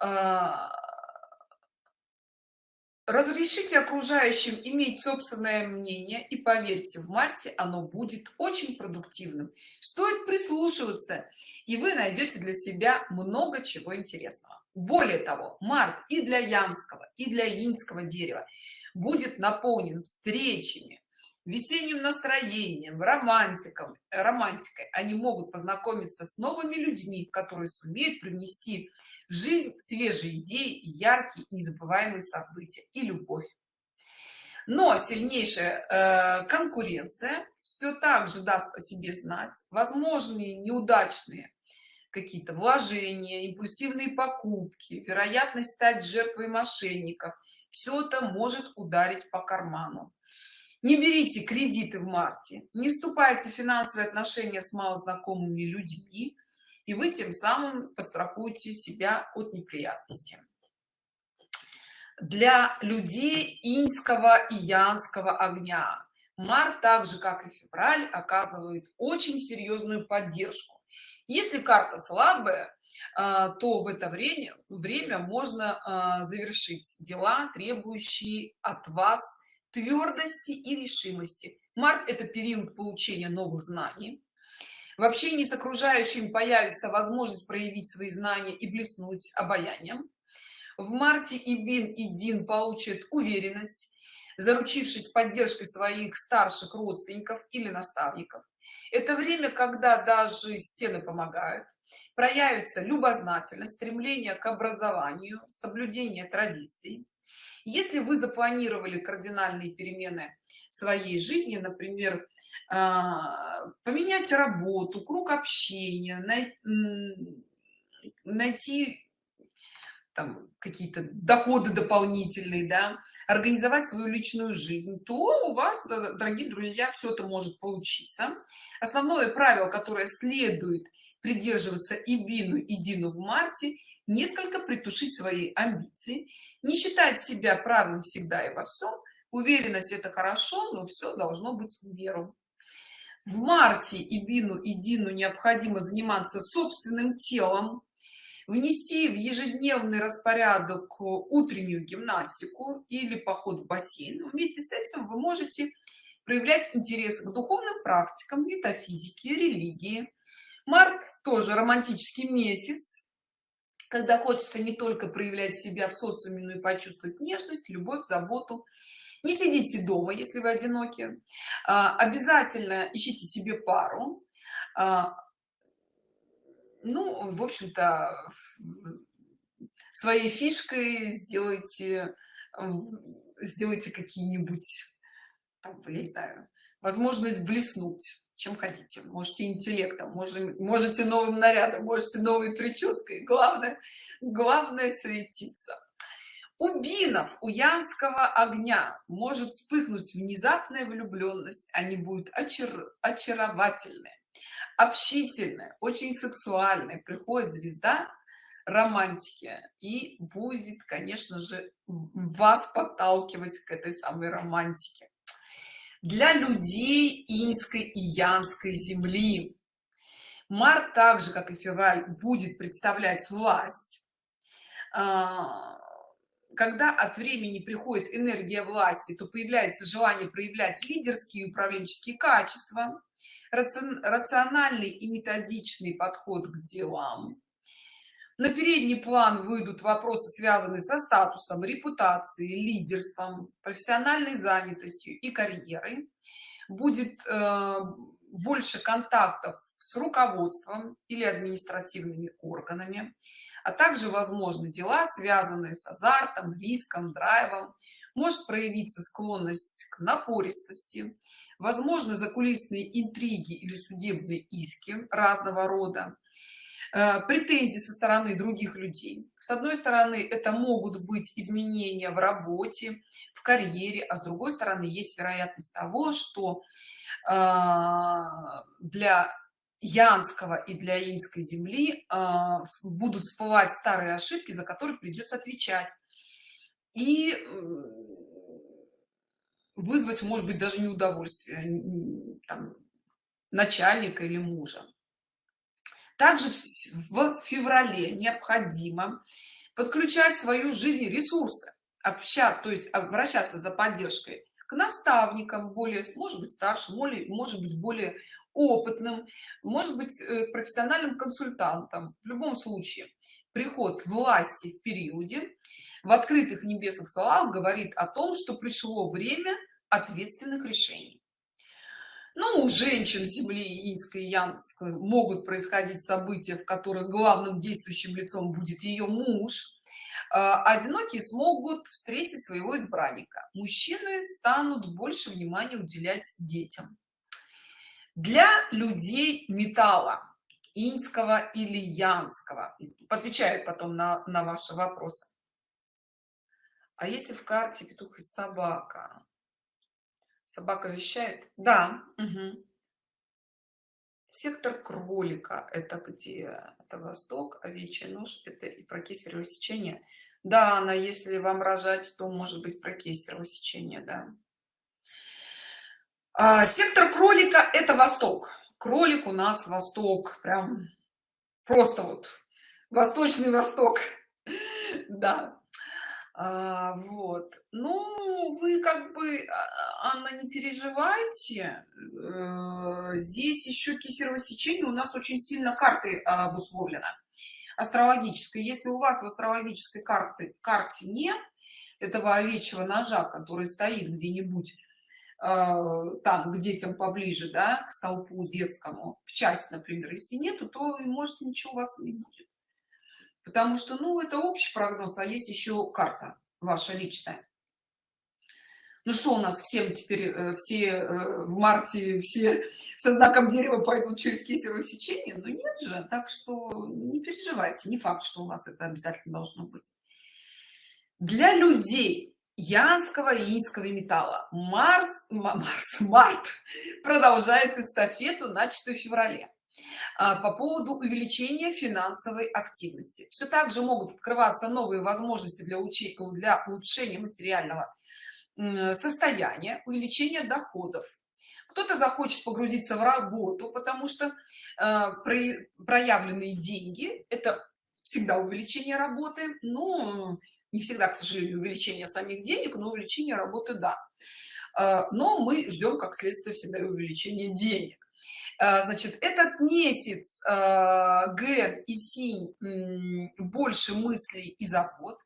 а, разрешите окружающим иметь собственное мнение и поверьте в марте оно будет очень продуктивным. Стоит прислушиваться и вы найдете для себя много чего интересного. Более того март и для янского и для инского дерева будет наполнен встречами весенним настроением романтиком романтикой. Они могут познакомиться с новыми людьми которые сумеют привнести в жизнь свежие идеи яркие незабываемые события и любовь. Но сильнейшая э, конкуренция все так же даст о себе знать. Возможные неудачные какие-то вложения импульсивные покупки вероятность стать жертвой мошенников. Все это может ударить по карману не берите кредиты в марте не вступайте в финансовые отношения с малознакомыми людьми и вы тем самым пострахуете себя от неприятностей. Для людей инского и янского огня март так же как и февраль оказывает очень серьезную поддержку. Если карта слабая а, то в это время время можно а, завершить дела требующие от вас твердости и решимости. Март это период получения новых знаний. В общении с окружающими появится возможность проявить свои знания и блеснуть обаянием. В марте и бин и дин получат уверенность заручившись поддержкой своих старших родственников или наставников. Это время когда даже стены помогают. Проявится любознательность стремление к образованию соблюдение традиций если вы запланировали кардинальные перемены своей жизни например а, поменять работу круг общения найти какие-то доходы дополнительные да организовать свою личную жизнь то у вас дорогие друзья все это может получиться. Основное правило которое следует придерживаться и бину и дину в марте несколько притушить свои амбиции не считать себя правым всегда и во всем уверенность это хорошо но все должно быть в меру. В марте и бину и дину необходимо заниматься собственным телом внести в ежедневный распорядок утреннюю гимнастику или поход в бассейн. Вместе с этим вы можете проявлять интерес к духовным практикам метафизике религии. Март тоже романтический месяц когда хочется не только проявлять себя в социуме но и почувствовать нежность любовь заботу. Не сидите дома если вы одиноки. А, обязательно ищите себе пару. А, ну в общем-то своей фишкой сделайте сделайте какие-нибудь я не знаю возможность блеснуть чем хотите. Можете интеллектом можете, можете новым нарядом можете новой прической. Главное главное светиться у бинов у янского огня может вспыхнуть внезапная влюбленность. Они будут очар очаровательные общительные очень сексуальные. Приходит звезда романтики и будет конечно же вас подталкивать к этой самой романтике для людей инской и янской земли. Март так же как и февраль будет представлять власть. А, когда от времени приходит энергия власти то появляется желание проявлять лидерские и управленческие качества рациональный и методичный подход к делам на передний план выйдут вопросы связанные со статусом репутацией лидерством профессиональной занятостью и карьерой. Будет э, больше контактов с руководством или административными органами а также возможны дела связанные с азартом риском драйвом. Может проявиться склонность к напористости возможны закулисные интриги или судебные иски разного рода претензии со стороны других людей. С одной стороны это могут быть изменения в работе в карьере а с другой стороны есть вероятность того что э, для янского и для инской земли э, будут всплывать старые ошибки за которые придется отвечать. И э, вызвать может быть даже неудовольствие там, начальника или мужа также в феврале необходимо подключать свою жизнь ресурсы общаться то есть обращаться за поддержкой к наставникам более может быть старшим может быть более опытным может быть э, профессиональным консультантом в любом случае приход власти в периоде в открытых небесных столах говорит о том что пришло время ответственных решений ну у женщин земли инской и янской могут происходить события в которых главным действующим лицом будет ее муж. А, одинокие смогут встретить своего избранника. Мужчины станут больше внимания уделять детям. Для людей металла инского или янского. Отвечаю потом на, на ваши вопросы. А если в карте петух и собака собака защищает? Да. Угу. сектор кролика это где? Это восток овечья нож это и про кесарево сечение. Да она если вам рожать то может быть про кесарево сечение да. А, сектор кролика это восток. Кролик у нас восток прям просто вот. Восточный восток. Да а, вот. Ну вы как бы а, анна не переживайте. Э, здесь еще кесарево сечение у нас очень сильно карты обусловлено. Астрологической. Если у вас в астрологической карты карте нет этого овечьего ножа который стоит где-нибудь там к детям поближе да к столпу детскому в часть например если нету то может ничего у вас не будет потому что ну это общий прогноз а есть еще карта ваша личная. Ну что у нас всем теперь э, все э, в марте все со знаком дерева пойдут через кесарево сечение? Ну нет же. Так что не переживайте. Не факт что у вас это обязательно должно быть. Для людей янского и инского металла марс марс март продолжает эстафету начатую в феврале по поводу увеличения финансовой активности. Все также могут открываться новые возможности для учения для улучшения материального состояния увеличения доходов. Кто-то захочет погрузиться в работу потому что э, проявленные деньги это всегда увеличение работы но не всегда к сожалению увеличение самих денег но увеличение работы да. А, но мы ждем как следствие всегда увеличение денег. а, значит этот месяц а, ген и синь больше мыслей и забот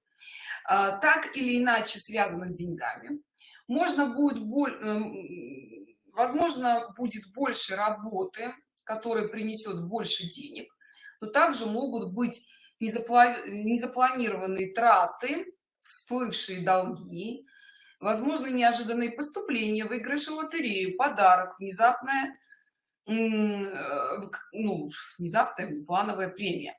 так или иначе связанных с деньгами. Можно будет эм, возможно будет больше работы которая принесет больше денег но также могут быть незапланированные траты всплывшие долги возможно неожиданные поступления выигрыши лотерею подарок внезапная ну, внезапная плановая премия.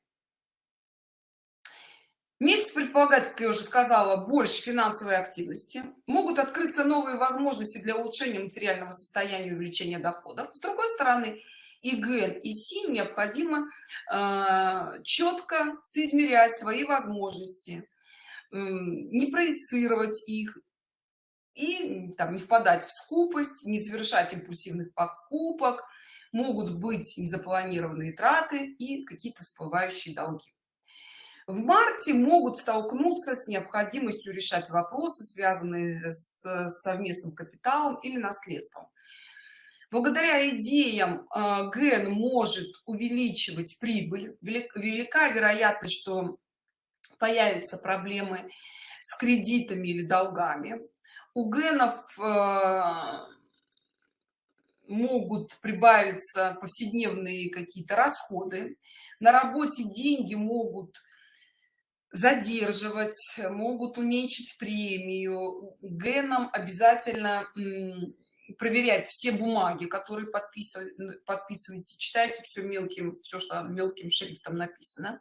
Месяц предполагает как я уже сказала больше финансовой активности. Могут открыться новые возможности для улучшения материального состояния увеличения доходов. С другой стороны и ген и син необходимо э, четко соизмерять свои возможности э, не проецировать их и там не впадать в скупость не совершать импульсивных покупок могут быть незапланированные траты и какие-то всплывающие долги. В марте могут столкнуться с необходимостью решать вопросы связанные с совместным капиталом или наследством. Благодаря идеям э, ген может увеличивать прибыль. Велика вероятность что появятся проблемы с кредитами или долгами. У генов э, могут прибавиться повседневные какие-то расходы. На работе деньги могут задерживать могут уменьшить премию. Геном обязательно проверять все бумаги которые подписывать подписывайте читайте все мелким все что мелким шрифтом написано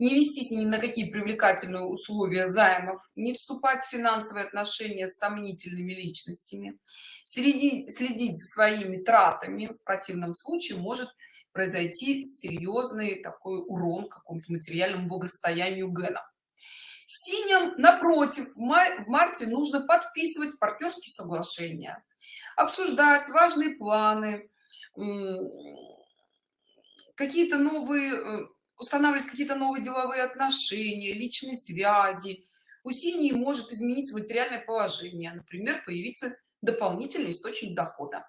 не вестись ни на какие привлекательные условия займов не вступать в финансовые отношения с сомнительными личностями. Следить следить за своими тратами в противном случае может произойти серьезный такой урон какому-то материальному благосостоянию генов. Синим напротив в, май, в марте нужно подписывать партнерские соглашения обсуждать важные планы какие-то новые э, устанавливать какие-то новые деловые отношения личные связи. У синей может измениться материальное положение например появиться дополнительный источник дохода.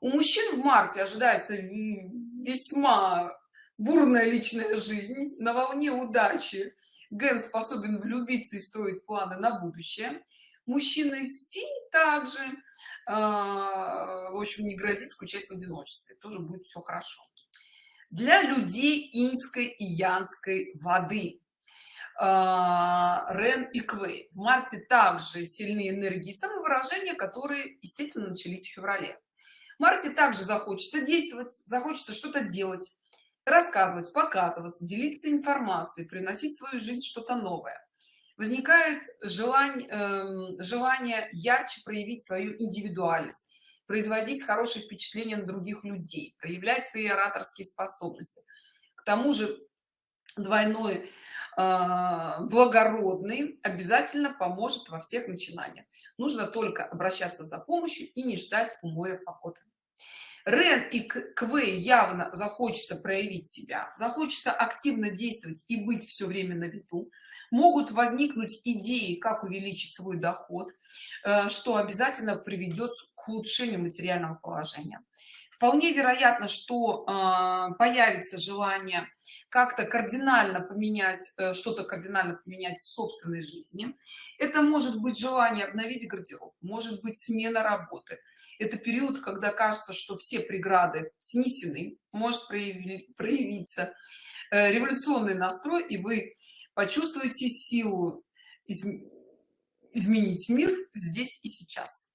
У мужчин в марте ожидается весьма бурная личная жизнь на волне удачи. Ген способен влюбиться и строить планы на будущее. Мужчины синь также э, в общем не грозит скучать в одиночестве. Тоже будет все хорошо для людей инской и янской воды а, Рен и Квей. В марте также сильные энергии самовыражения, которые, естественно, начались в феврале. В марте также захочется действовать, захочется что-то делать, рассказывать, показываться, делиться информацией, приносить в свою жизнь что-то новое. Возникает желание, э, желание ярче проявить свою индивидуальность, производить хорошее впечатление на других людей, проявлять свои ораторские способности. К тому же двойной а, благородный обязательно поможет во всех начинаниях нужно только обращаться за помощью и не ждать у моря похода рен и квей явно захочется проявить себя захочется активно действовать и быть все время на виду. Могут возникнуть идеи как увеличить свой доход э, что обязательно приведет к улучшению материального положения. Вполне вероятно что э, появится желание как-то кардинально поменять э, что-то кардинально поменять в собственной жизни. Это может быть желание обновить гардероб может быть смена работы это период когда кажется что все преграды снесены может проявиться э, революционный настрой и вы почувствуете силу изменить мир здесь и сейчас.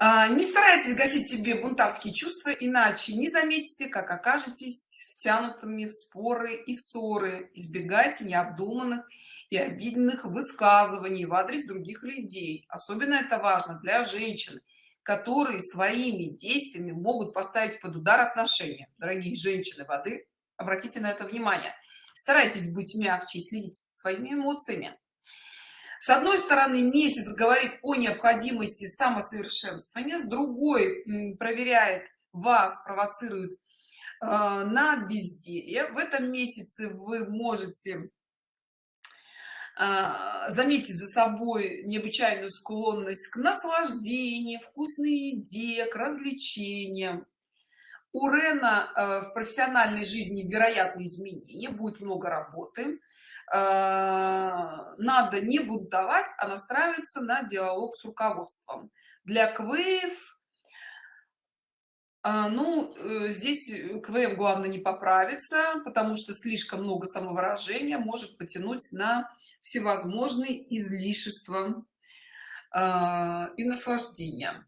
А, не старайтесь гасить себе бунтарские чувства иначе не заметите как окажетесь втянутыми в споры и в ссоры. Избегайте необдуманных и обидных высказываний в адрес других людей. Особенно это важно для женщин которые своими действиями могут поставить под удар отношения. Дорогие женщины воды обратите на это внимание. Старайтесь быть мягче и следить своими эмоциями. С одной стороны месяц говорит о необходимости самосовершенствования с другой проверяет вас провоцирует э, на безделье. В этом месяце вы можете э, заметить за собой необычайную склонность к наслаждению вкусной еде к развлечениям. У рена э, в профессиональной жизни вероятные изменения будет много работы. Э, надо не бунтовать а настраиваться на диалог с руководством. Для квеев э, ну э, здесь квм главное не поправиться потому что слишком много самовыражения может потянуть на всевозможные излишества и наслаждения.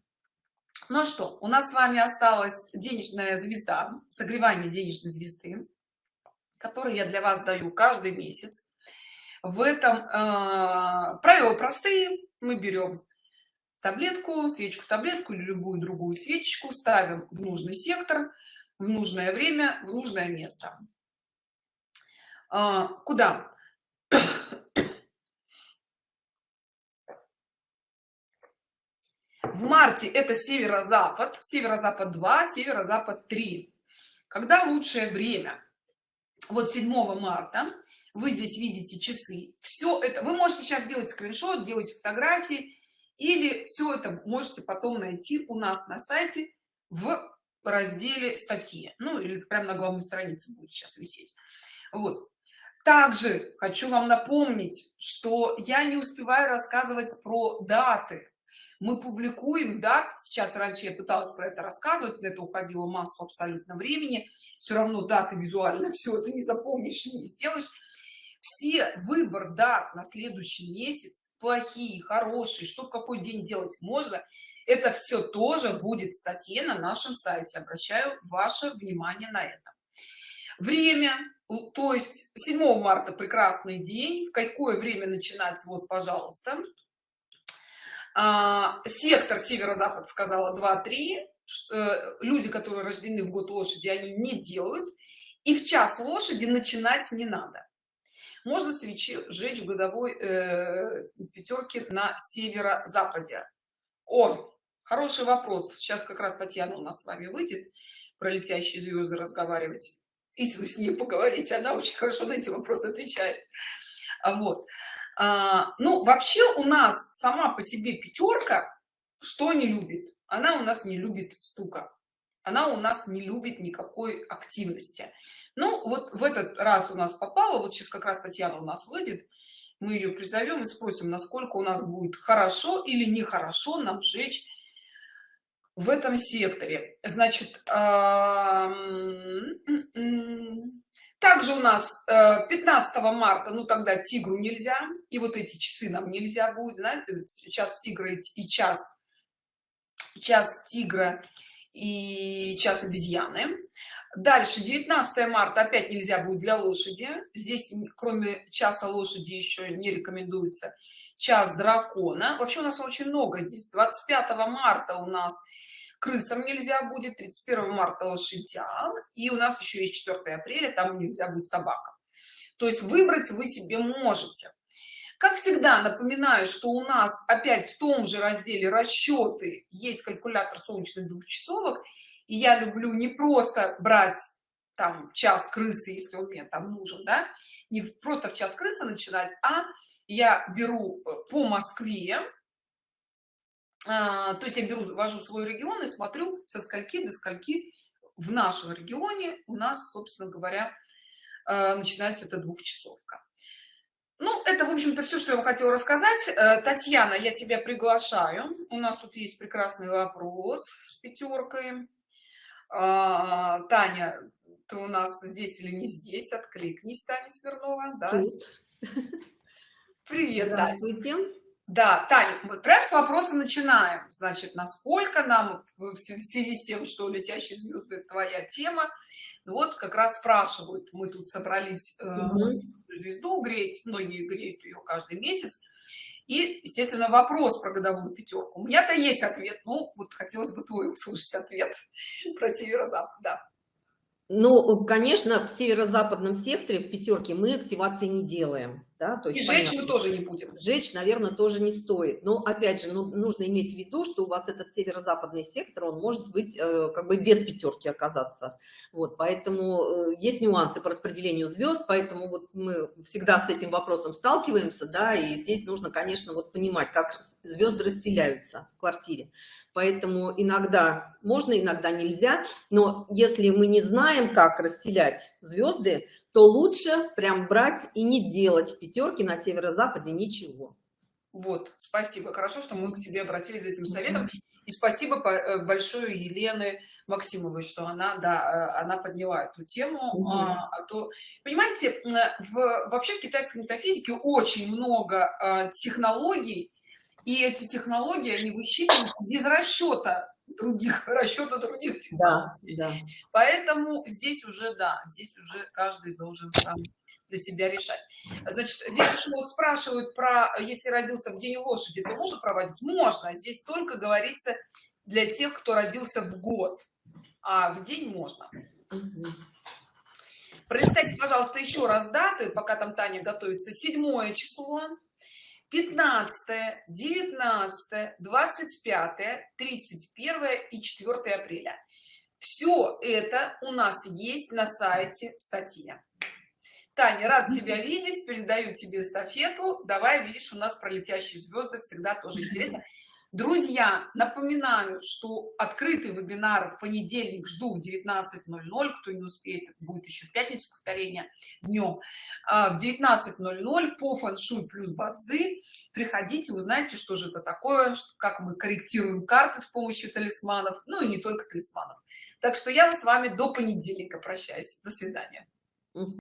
Ну что у нас с вами осталась денежная звезда согревание денежной звезды который я для вас даю каждый месяц. В этом э, правила простые. Мы берем таблетку свечку таблетку или любую другую свечку ставим в нужный сектор в нужное время в нужное место. А, куда в марте это северо-запад северо-запад 2 северо-запад 3 когда лучшее время? Вот 7 марта. Вы здесь видите часы. Все это вы можете сейчас делать скриншот делать фотографии или все это можете потом найти у нас на сайте в разделе статьи ну или прямо на главной странице будет сейчас висеть. Вот. Также хочу вам напомнить что я не успеваю рассказывать про даты мы публикуем да сейчас раньше я пыталась про это рассказывать на это уходило массу абсолютно времени все равно даты визуально все это не запомнишь не сделаешь. Все выбор дат на следующий месяц плохие хорошие что в какой день делать можно это все тоже будет в статье на нашем сайте. Обращаю ваше внимание на это. Время то есть 7 марта прекрасный день. В какое время начинать? Вот пожалуйста а, сектор северо-запад сказала 2 3 э, люди которые рождены в год лошади они не делают. И в час лошади начинать не надо. Можно свечи сжечь в годовой э, пятерки на северо-западе. О хороший вопрос. Сейчас как раз татьяна у нас с вами выйдет про летящие звезды разговаривать если вы с ней поговорите она очень хорошо на эти вопросы отвечает. А вот ну вообще у нас сама по себе пятерка что не любит? Она у нас не любит стука. Она у нас не любит никакой активности. Ну вот в этот раз у нас попало вот сейчас как раз татьяна у нас выйдет мы ее призовем и спросим насколько у нас будет хорошо или нехорошо нам жечь в этом секторе. Значит также у нас 15 э, марта ну тогда тигру нельзя и вот эти часы нам нельзя будет да? сейчас тигра и час час тигра и час обезьяны дальше 19 марта опять нельзя будет для лошади. Здесь кроме часа лошади еще не рекомендуется. Час дракона вообще у нас очень много. Здесь 25 марта у нас крысам нельзя будет 31 марта лошадям и у нас еще есть 4 апреля там нельзя будет собакам. То есть выбрать вы себе можете. Как всегда напоминаю что у нас опять в том же разделе расчеты есть калькулятор солнечных двухчасовок и я люблю не просто брать там час крысы если он мне там нужен да не просто в час крысы начинать а я беру э, по москве а, то есть я беру ввожу свой регион и смотрю со скольки до скольки в нашем регионе у нас собственно говоря э, начинается эта двухчасовка. Ну это в общем-то все что я хотела рассказать. Э, татьяна я тебя приглашаю. У нас тут есть прекрасный вопрос с пятеркой а, таня ты у нас здесь или не здесь? Откликнись таня смирнова да? привет Здравствуйте. Да таня мы прям с вопроса начинаем. Значит насколько нам в связи с тем что летящие звезды твоя тема вот как раз спрашивают. Мы тут собрались угу. звезду греть многие греют ее каждый месяц. И естественно вопрос про годовую пятерку у меня-то есть ответ. Ну вот хотелось бы твой услышать ответ про северо-запад да. Ну, конечно, в северо-западном секторе, в пятерке, мы активации не делаем. Да? То есть, и жечь мы тоже не будем. Жечь, наверное, тоже не стоит. Но, опять же, ну, нужно иметь в виду, что у вас этот северо-западный сектор, он может быть э, как бы без пятерки оказаться. Вот, поэтому э, есть нюансы по распределению звезд, поэтому вот мы всегда с этим вопросом сталкиваемся, да, и здесь нужно, конечно, вот понимать, как звезды расселяются в квартире поэтому иногда можно иногда нельзя но если мы не знаем как расстелять звезды то лучше прям брать и не делать в пятерке на северо-западе ничего. Вот спасибо. Хорошо что мы к тебе обратились за этим советом. И спасибо э, большое елены максимовой что она да э, она подняла эту тему угу. а, а то понимаете в вообще в китайской метафизике очень много а, технологий и эти технологии они высчитывают без расчета других расчета других технологий. Да, да. поэтому здесь уже да здесь уже каждый должен сам для себя решать значит здесь еще вот спрашивают про если родился в день лошади то можно проводить можно здесь только говорится для тех кто родился в год а в день можно угу. пролистайте пожалуйста еще раз даты пока там таня готовится седьмое число 15 19 25 31 и 4 апреля. Все это у нас есть на сайте в статье. Таня рад тебя видеть передаю тебе эстафету. Давай видишь у нас про летящие звезды всегда тоже интересно друзья напоминаю что открытый вебинар в понедельник жду в 19:00 кто не успеет будет еще в пятницу повторение днем. А, в 19:00 по фэншуй плюс бадзи. Приходите узнайте что же это такое как мы корректируем карты с помощью талисманов. Ну и не только талисманов. Так что я с вами до понедельника прощаюсь. До свидания